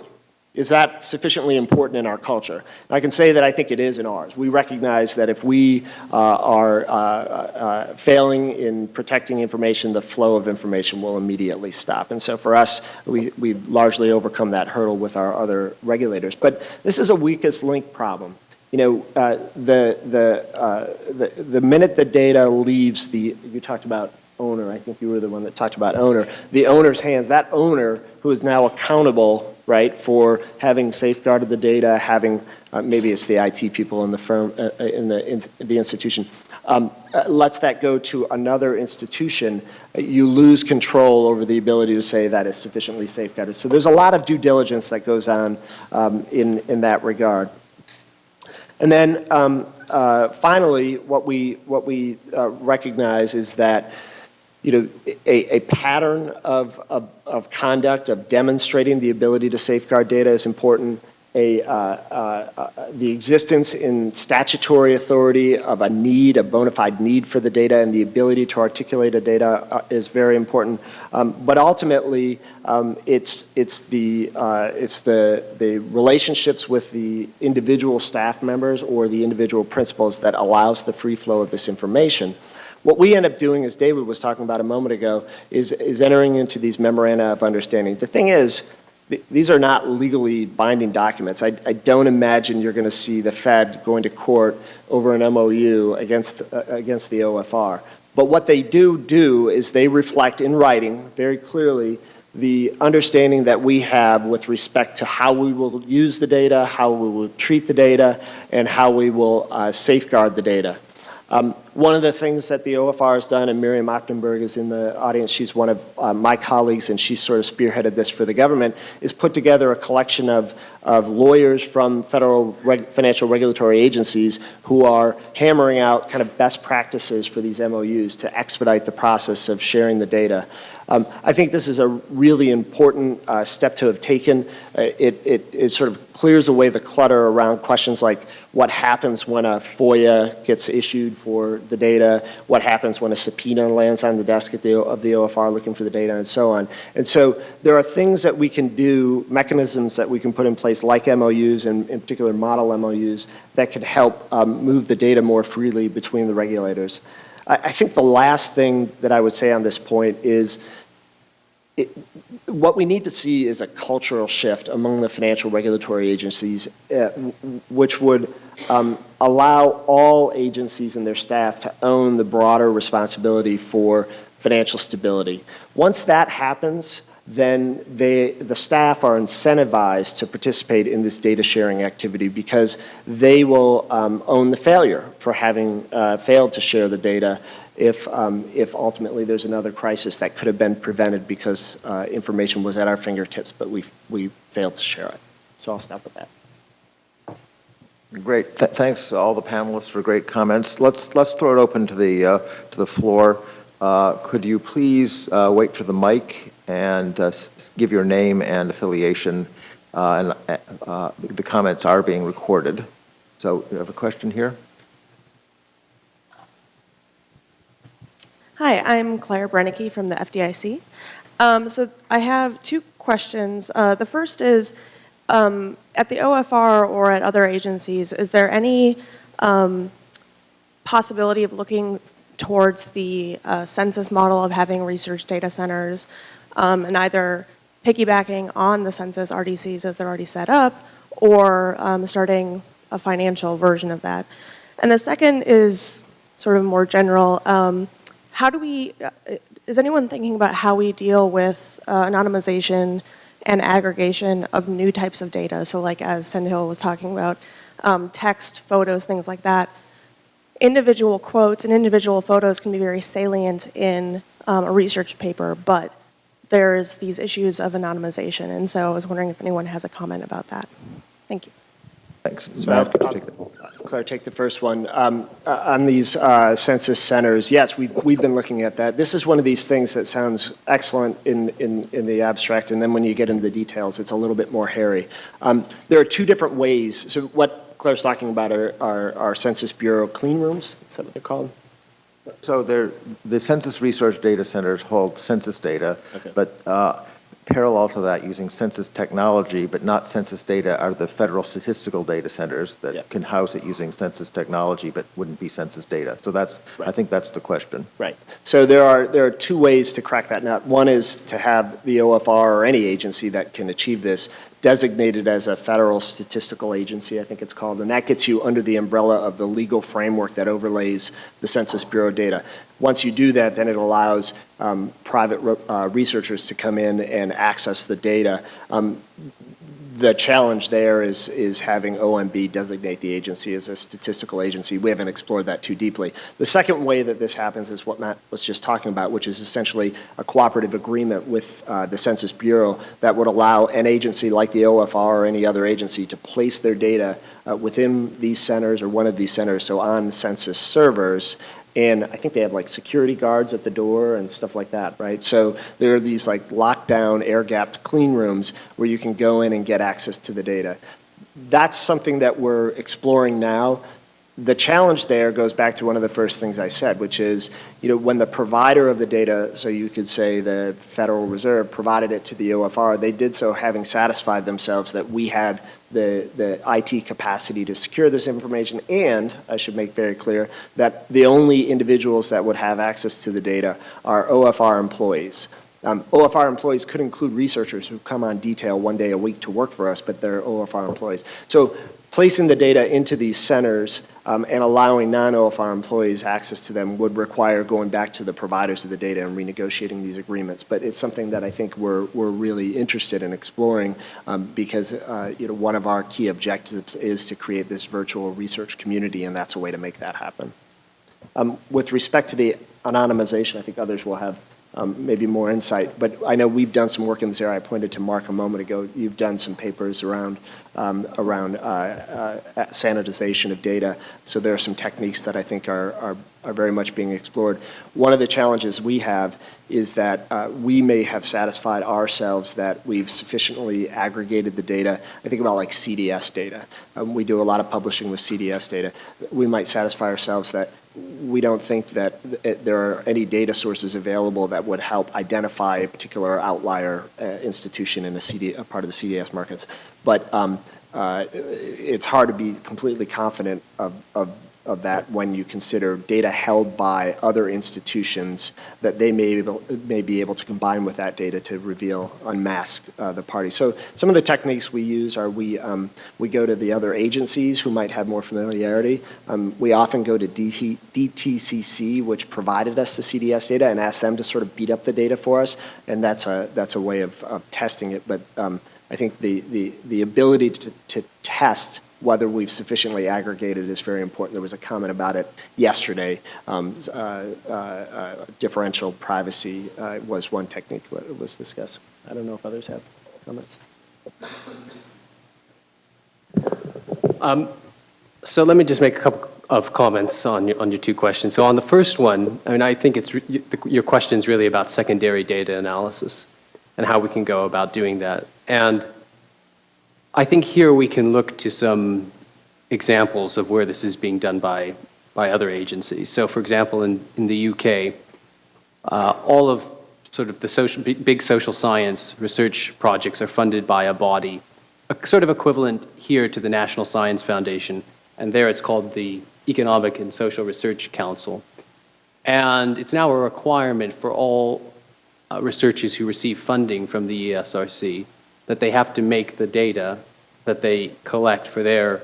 Is that sufficiently important in our culture? I can say that I think it is in ours. We recognize that if we uh, are uh, uh, failing in protecting information, the flow of information will immediately stop. And so for us, we, we've largely overcome that hurdle with our other regulators. But this is a weakest link problem. You know, uh, the, the, uh, the, the minute the data leaves the, you talked about owner, I think you were the one that talked about owner, the owner's hands, that owner who is now accountable right, for having safeguarded the data, having, uh, maybe it's the IT people in the firm, uh, uh, in, the, in the institution, um, uh, lets that go to another institution, uh, you lose control over the ability to say that is sufficiently safeguarded. So there's a lot of due diligence that goes on um, in, in that regard. And then um, uh, finally, what we, what we recognize is that you know, a, a pattern of, of, of, conduct, of demonstrating the ability to safeguard data is important. A, uh, uh, uh, the existence in statutory authority of a need, a bona fide need for the data and the ability to articulate a data uh, is very important. Um, but ultimately, um, it's, it's, the, uh, it's the, the relationships with the individual staff members or the individual principals that allows the free flow of this information. What we end up doing, as David was talking about a moment ago, is, is entering into these memoranda of understanding. The thing is, th these are not legally binding documents. I, I don't imagine you're going to see the Fed going to court over an MOU against, uh, against the OFR. But what they do do is they reflect in writing very clearly the understanding that we have with respect to how we will use the data, how we will treat the data, and how we will uh, safeguard the data. Um, one of the things that the OFR has done, and Miriam Ochtenberg is in the audience, she's one of uh, my colleagues and she sort of spearheaded this for the government, is put together a collection of, of lawyers from federal reg financial regulatory agencies who are hammering out kind of best practices for these MOUs to expedite the process of sharing the data. Um, I think this is a really important uh, step to have taken. Uh, it, it, it, sort of clears away the clutter around questions like what happens when a FOIA gets issued for the data, what happens when a subpoena lands on the desk the, of the OFR looking for the data, and so on. And so there are things that we can do, mechanisms that we can put in place like MOUs and in particular model MOUs that could help um, move the data more freely between the regulators. I, I think the last thing that I would say on this point is it, what we need to see is a cultural shift among the financial regulatory agencies, uh, which would um, allow all agencies and their staff to own the broader responsibility for financial stability. Once that happens, then they, the staff are incentivized to participate in this data sharing activity because they will um, own the failure for having uh, failed to share the data if, um, if ultimately there's another crisis that could have been prevented because uh, information was at our fingertips, but we, we failed to share it. So I'll stop with that. Great. Th- Thanks, to all the panelists, for great comments. Let's, let's throw it open to the, uh, to the floor. Uh, Could you please uh, wait for the mic and uh, give your name and affiliation? Uh, And uh, the comments are being recorded. So you have a question here? Hi, I'm Claire Brennicky from the FDIC. Um, so I have two questions. Uh, the first is, um, at the OFR or at other agencies, is there any um, possibility of looking towards the uh, census model of having research data centers um, and either piggybacking on the census RDCs as they're already set up or um, starting a financial version of that? And the second is sort of more general. How do we, uh, is anyone thinking about how we deal with uh, anonymization and aggregation of new types of data? So like as Sendhil was talking about, um, text, photos, things like that. Individual quotes and individual photos can be very salient in um, a research paper, but there's these issues of anonymization. And so I was wondering if anyone has a comment about that. Thank you. Thanks. So Matt, could you I'll- take that? Claire, take the first one. Um, uh, On these uh, census centers, yes, we've, we've been looking at that. This is one of these things that sounds excellent in, in, in the abstract, and then when you get into the details, it's a little bit more hairy. Um, There are two different ways. So what Claire's talking about are, are, are Census Bureau clean rooms, is that what they're called? So the Census Research Data Centers hold census data, Okay. but uh, parallel to that, using census technology, but not census data, are the federal statistical data centers that can house it using census technology, but wouldn't be census data. So that's, I think that's the question. Right. So there are, there are two ways to crack that nut. One is to have the OFR or any agency that can achieve this designated as a federal statistical agency, I think it's called, and that gets you under the umbrella of the legal framework that overlays the Census Bureau data. Once you do that, then it allows um, private re- uh, researchers to come in and access the data. Um, the challenge there is, is having OMB designate the agency as a statistical agency. We haven't explored that too deeply. The second way that this happens is what Matt was just talking about, which is essentially a cooperative agreement with uh, the Census Bureau that would allow an agency like the OFR or any other agency to place their data uh, within these centers or one of these centers, so on census servers, and I think they have like security guards at the door and stuff like that, right? So there are these like lockdown, air-gapped clean rooms where you can go in and get access to the data. That's something that we're exploring now. The challenge there goes back to one of the first things I said, which is, you know, when the provider of the data, so you could say the Federal Reserve provided it to the OFR, they did so having satisfied themselves that we had the, the IT capacity to secure this information, and I should make very clear that the only individuals that would have access to the data are OFR employees. Um, OFR employees could include researchers who come on detail one day a week to work for us, but they're OFR employees. So placing the data into these centers um, and allowing non-OFR employees access to them would require going back to the providers of the data and renegotiating these agreements. But it's something that I think we're, we're really interested in exploring um, because uh, you know, one of our key objectives is to create this virtual research community, and that's a way to make that happen. Um, With respect to the anonymization, I think others will have um, maybe more insight, but I know we've done some work in this area. I pointed to Mark a moment ago. You've done some papers around, um, around uh, uh, sanitization of data, so there are some techniques that I think are, are, are very much being explored. One of the challenges we have is that uh, we may have satisfied ourselves that we've sufficiently aggregated the data. I think about like CDS data. Um, We do a lot of publishing with CDS data. We might satisfy ourselves that we don't think that there are any data sources available that would help identify a particular outlier uh, institution in a CD, a part of the CDS markets. But um, uh, it's hard to be completely confident of, of, of that when you consider data held by other institutions that they may, be able- may be able to combine with that data to reveal, unmask uh, the party. So some of the techniques we use are we, um, we go to the other agencies who might have more familiarity. Um, We often go to DT, DTCC, which provided us the CDS data, and ask them to sort of beat up the data for us, and that's a, that's a way of, of testing it. But um, I think the, the, the ability to, to test whether we've sufficiently aggregated is very important. There was a comment about it yesterday. Um, uh, uh, uh, Differential privacy uh, was one technique that was discussed. I don't know if others have comments. So let me just make a couple of comments on your, on your two questions. So on the first one, I mean, I think it's, your question is really about secondary data analysis and how we can go about doing that. And I think here we can look to some examples of where this is being done by, by other agencies. So for example, in, in the UK, uh, all of sort of the social, big, social science research projects are funded by a body, a sort of equivalent here to the National Science Foundation, and there it's called the Economic and Social Research Council. And it's now a requirement for all uh, researchers who receive funding from the ESRC that they have to make the data that they collect for their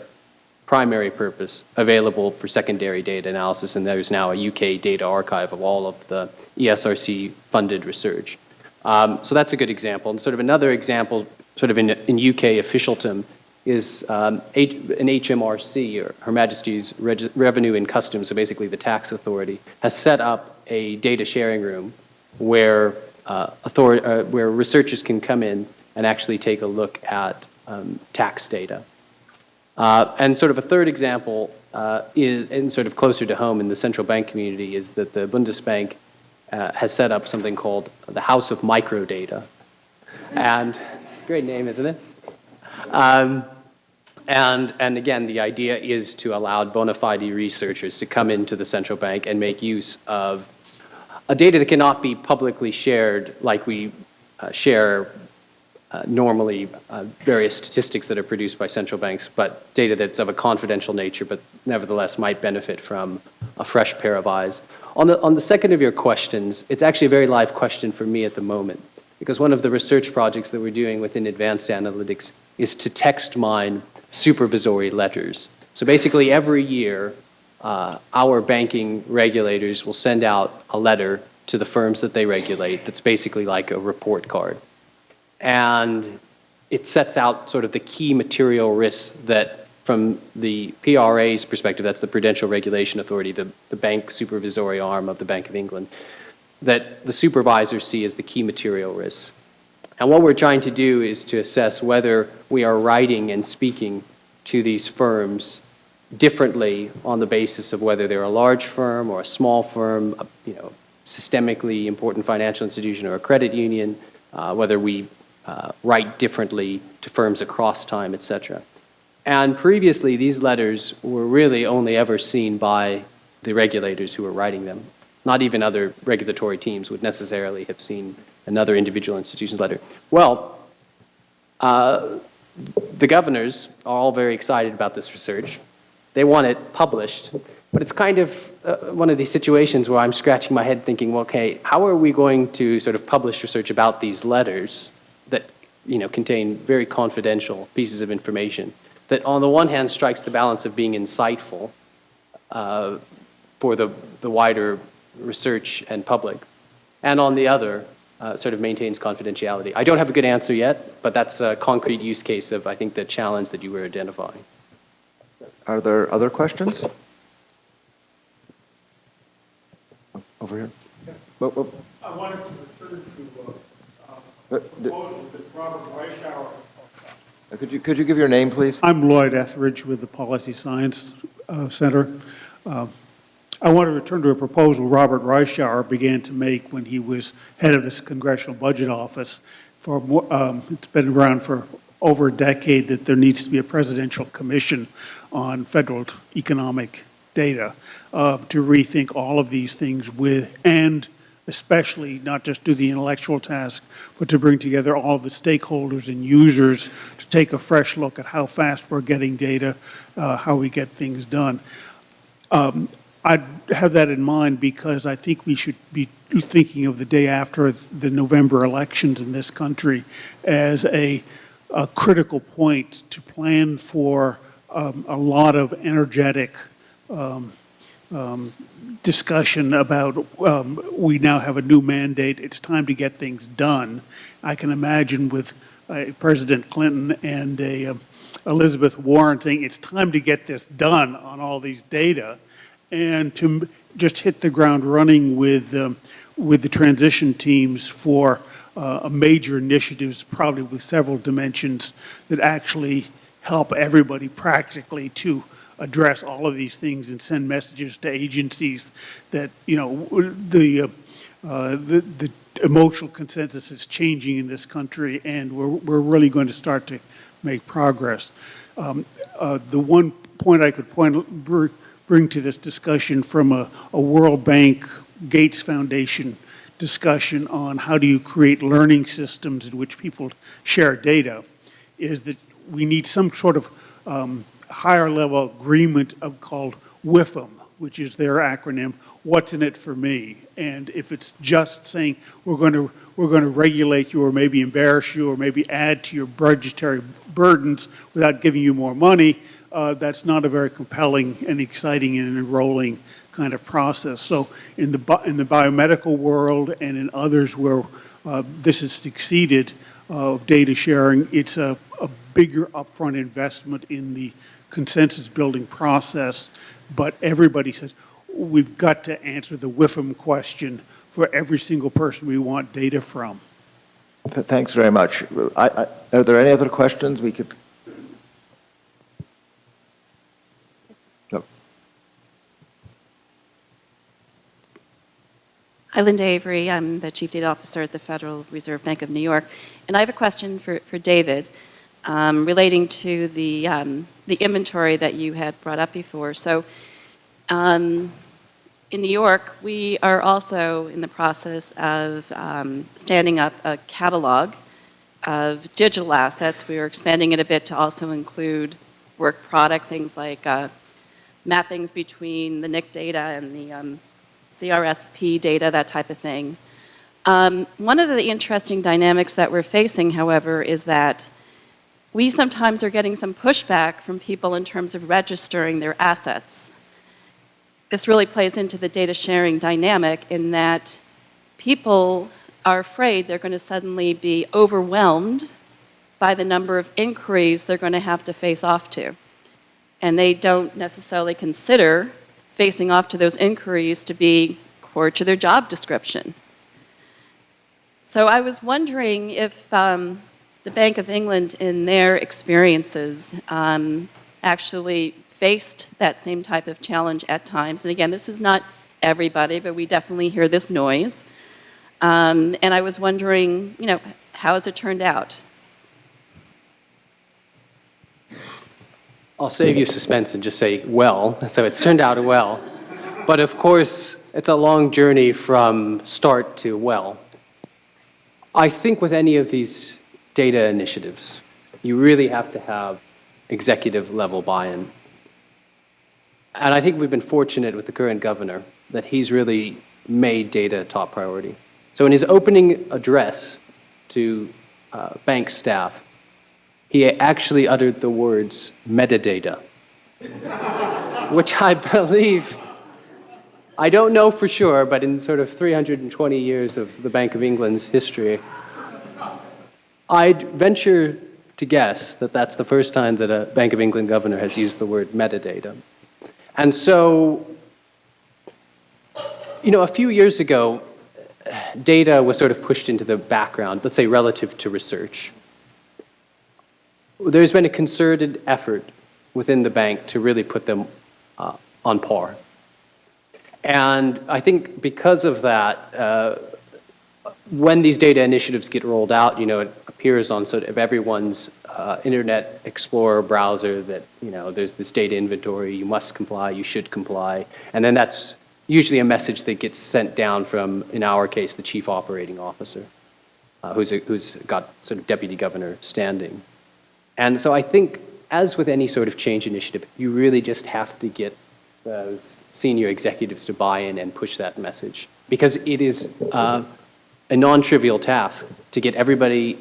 primary purpose available for secondary data analysis, and there's now a UK data archive of all of the ESRC-funded research. Um, so that's a good example. And sort of another example, sort of in, in UK officialdom, is um, an HMRC, or Her Majesty's Reg, Revenue and Customs, so basically the tax authority, has set up a data sharing room where, uh, uh, where researchers can come in and actually take a look at um, tax data. Uh, and sort of a third example uh, is, and sort of closer to home in the central bank community, is that the Bundesbank uh, has set up something called the House of Microdata. And it's a great name, isn't it? Um, and, and again, the idea is to allow bona fide researchers to come into the central bank and make use of a data that cannot be publicly shared like we uh, share uh, normally uh, various statistics that are produced by central banks, but data that's of a confidential nature, but nevertheless might benefit from a fresh pair of eyes. On the, on the second of your questions, it's actually a very live question for me at the moment, because one of the research projects that we're doing within advanced analytics is to text mine supervisory letters. So basically, every year, uh, our banking regulators will send out a letter to the firms that they regulate that's basically like a report card and it sets out sort of the key material risks that from the PRA's perspective, that's the Prudential Regulation Authority, the, the bank supervisory arm of the Bank of England, that the supervisors see as the key material risks. And what we're trying to do is to assess whether we are writing and speaking to these firms differently on the basis of whether they're a large firm or a small firm, a, you know, systemically important financial institution or a credit union, uh, whether we uh, write differently to firms across time, etc. And previously, these letters were really only ever seen by the regulators who were writing them. Not even other regulatory teams would necessarily have seen another individual institution's letter. Well, uh, the governors are all very excited about this research. They want it published, but it's kind of uh, one of these situations where I'm scratching my head thinking, well, okay, how are we going to sort of publish research about these letters you know, contain very confidential pieces of information that on the one hand strikes the balance of being insightful uh, for the, the wider research and public, and on the other, uh, sort of maintains confidentiality. I don't have a good answer yet, but that's a concrete use case of, I think, the challenge that you were identifying. Are there other questions? Over here. Whoa, whoa. I wanted to return to uh, Uh, uh, d- proposal that Robert Reischauer. Uh, Could you, could you give your name, please? I'm Lloyd Etheredge with the Policy Science uh, Center. Uh, I want to return to a proposal Robert Reischauer began to make when he was head of this Congressional Budget Office. For, more- um, it's been around for over a decade that there needs to be a presidential commission on federal economic data uh, to rethink all of these things with, and especially not just do the intellectual task, but to bring together all the stakeholders and users to take a fresh look at how fast we're getting data, uh, how we get things done. Um, I have that in mind because I think we should be thinking of the day after the November elections in this country as a, a critical point to plan for um, a lot of energetic um, um, discussion about um, we now have a new mandate. It's time to get things done. I can imagine with uh, President Clinton and a, um, Elizabeth Warren saying it's time to get this done on all these data and to just hit the ground running with, um, with the transition teams for uh, major initiatives, probably with several dimensions that actually help everybody practically to address all of these things and send messages to agencies that, you know, the, uh, uh, the, the emotional consensus is changing in this country, and we're, we're really going to start to make progress. Um, uh, The one point I could point, br- bring to this discussion from a, a World Bank Gates Foundation discussion on how do you create learning systems in which people share data, is that we need some sort of um, higher level agreement of called WIFM, which is their acronym, What's in it for me? And if it's just saying, we're going to, we're going to regulate you or maybe embarrass you or maybe add to your budgetary burdens without giving you more money, uh, that's not a very compelling and exciting and enrolling kind of process. So in the, in the biomedical world and in others where uh, this has succeeded uh, of data sharing, it's a, a bigger upfront investment in the consensus building process. But everybody says, we've got to answer the WIFM question for every single person we want data from. Thanks very much. I- I- Are there any other questions we could? No. Hi, Linda Avery. I'm the Chief Data Officer at the Federal Reserve Bank of New York. And I have a question for, for David um, relating to the, um, the inventory that you had brought up before. So um, in New York, we are also in the process of um, standing up a catalog of digital assets. We are expanding it a bit to also include work product, things like uh, mappings between the NIC data and the um, CRSP data, that type of thing. Um, one of the interesting dynamics that we're facing, however, is that we sometimes are getting some pushback from people in terms of registering their assets. This really plays into the data sharing dynamic in that people are afraid they're going to suddenly be overwhelmed by the number of inquiries they're going to have to face off to. And they don't necessarily consider facing off to those inquiries to be core to their job description. So I was wondering if um, the Bank of England, in their experiences, um, actually faced that same type of challenge at times. And again, this is not everybody, but we definitely hear this noise. Um, and I was wondering, you know, how has it turned out? I'll save you suspense and just say, well, so it's turned out well. But of course, it's a long journey from start to well. I think with any of these data initiatives, you really have to have executive level buy-in. And I think we've been fortunate with the current governor that he's really made data a top priority. So in his opening address to uh, bank staff, he actually uttered the words metadata, which I believe, I don't know for sure, but in sort of 320 years of the Bank of England's history, I'd venture to guess that that's the first time that a Bank of England governor has used the word metadata. And so, you know, a few years ago, data was sort of pushed into the background, let's say relative to research there's been a concerted effort within the bank to really put them uh, on par. And I think because of that, uh, when these data initiatives get rolled out, you know, it appears on sort of everyone's uh, Internet Explorer browser that, you know, there's this data inventory, you must comply, you should comply. And then that's usually a message that gets sent down from, in our case, the chief operating officer, uh, who's, a, who's got sort of deputy governor standing. And so I think, as with any sort of change initiative, you really just have to get those senior executives to buy in and push that message. Because it is uh, a non-trivial task to get everybody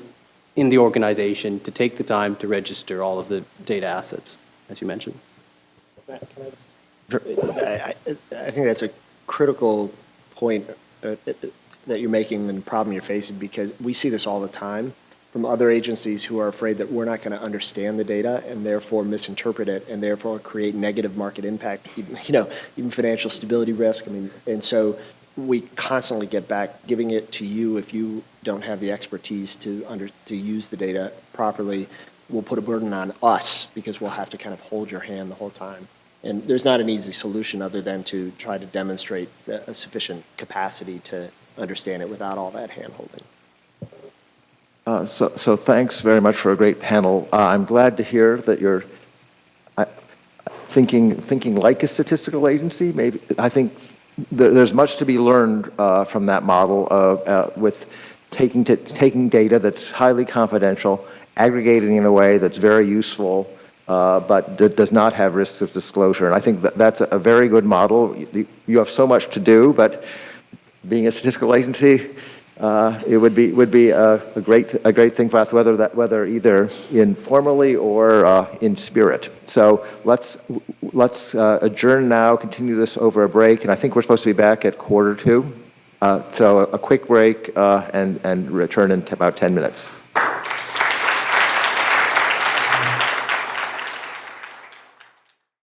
in the organization to take the time to register all of the data assets, as you mentioned. I, I think that's a critical point uh, that you're making and the problem you're facing because we see this all the time. from other agencies who are afraid that we're not going to understand the data and therefore misinterpret it and therefore create negative market impact, you know, even financial stability risk. I mean, and so we constantly get back, giving it to you if you don't have the expertise to under, to use the data properly, will put a burden on us because we'll have to kind of hold your hand the whole time. And there's not an easy solution other than to try to demonstrate a sufficient capacity to understand it without all that hand-holding. Uh, So, so thanks very much for a great panel. Uh, I'm glad to hear that you're uh, thinking, thinking like a statistical agency. Maybe, I think there, there's much to be learned uh, from that model of, uh, with taking, taking data that's highly confidential, aggregating in a way that's very useful, uh, but does not have risks of disclosure. And I think that that's a, very good model. You have so much to do, but being a statistical agency, uh, it would be, would be a, a great, a great thing for us, whether that, whether either informally or uh, in spirit. So let's, let's uh, adjourn now, continue this over a break, and I think we're supposed to be back at quarter two. Uh, So a quick break uh, and, and return in about 10 minutes.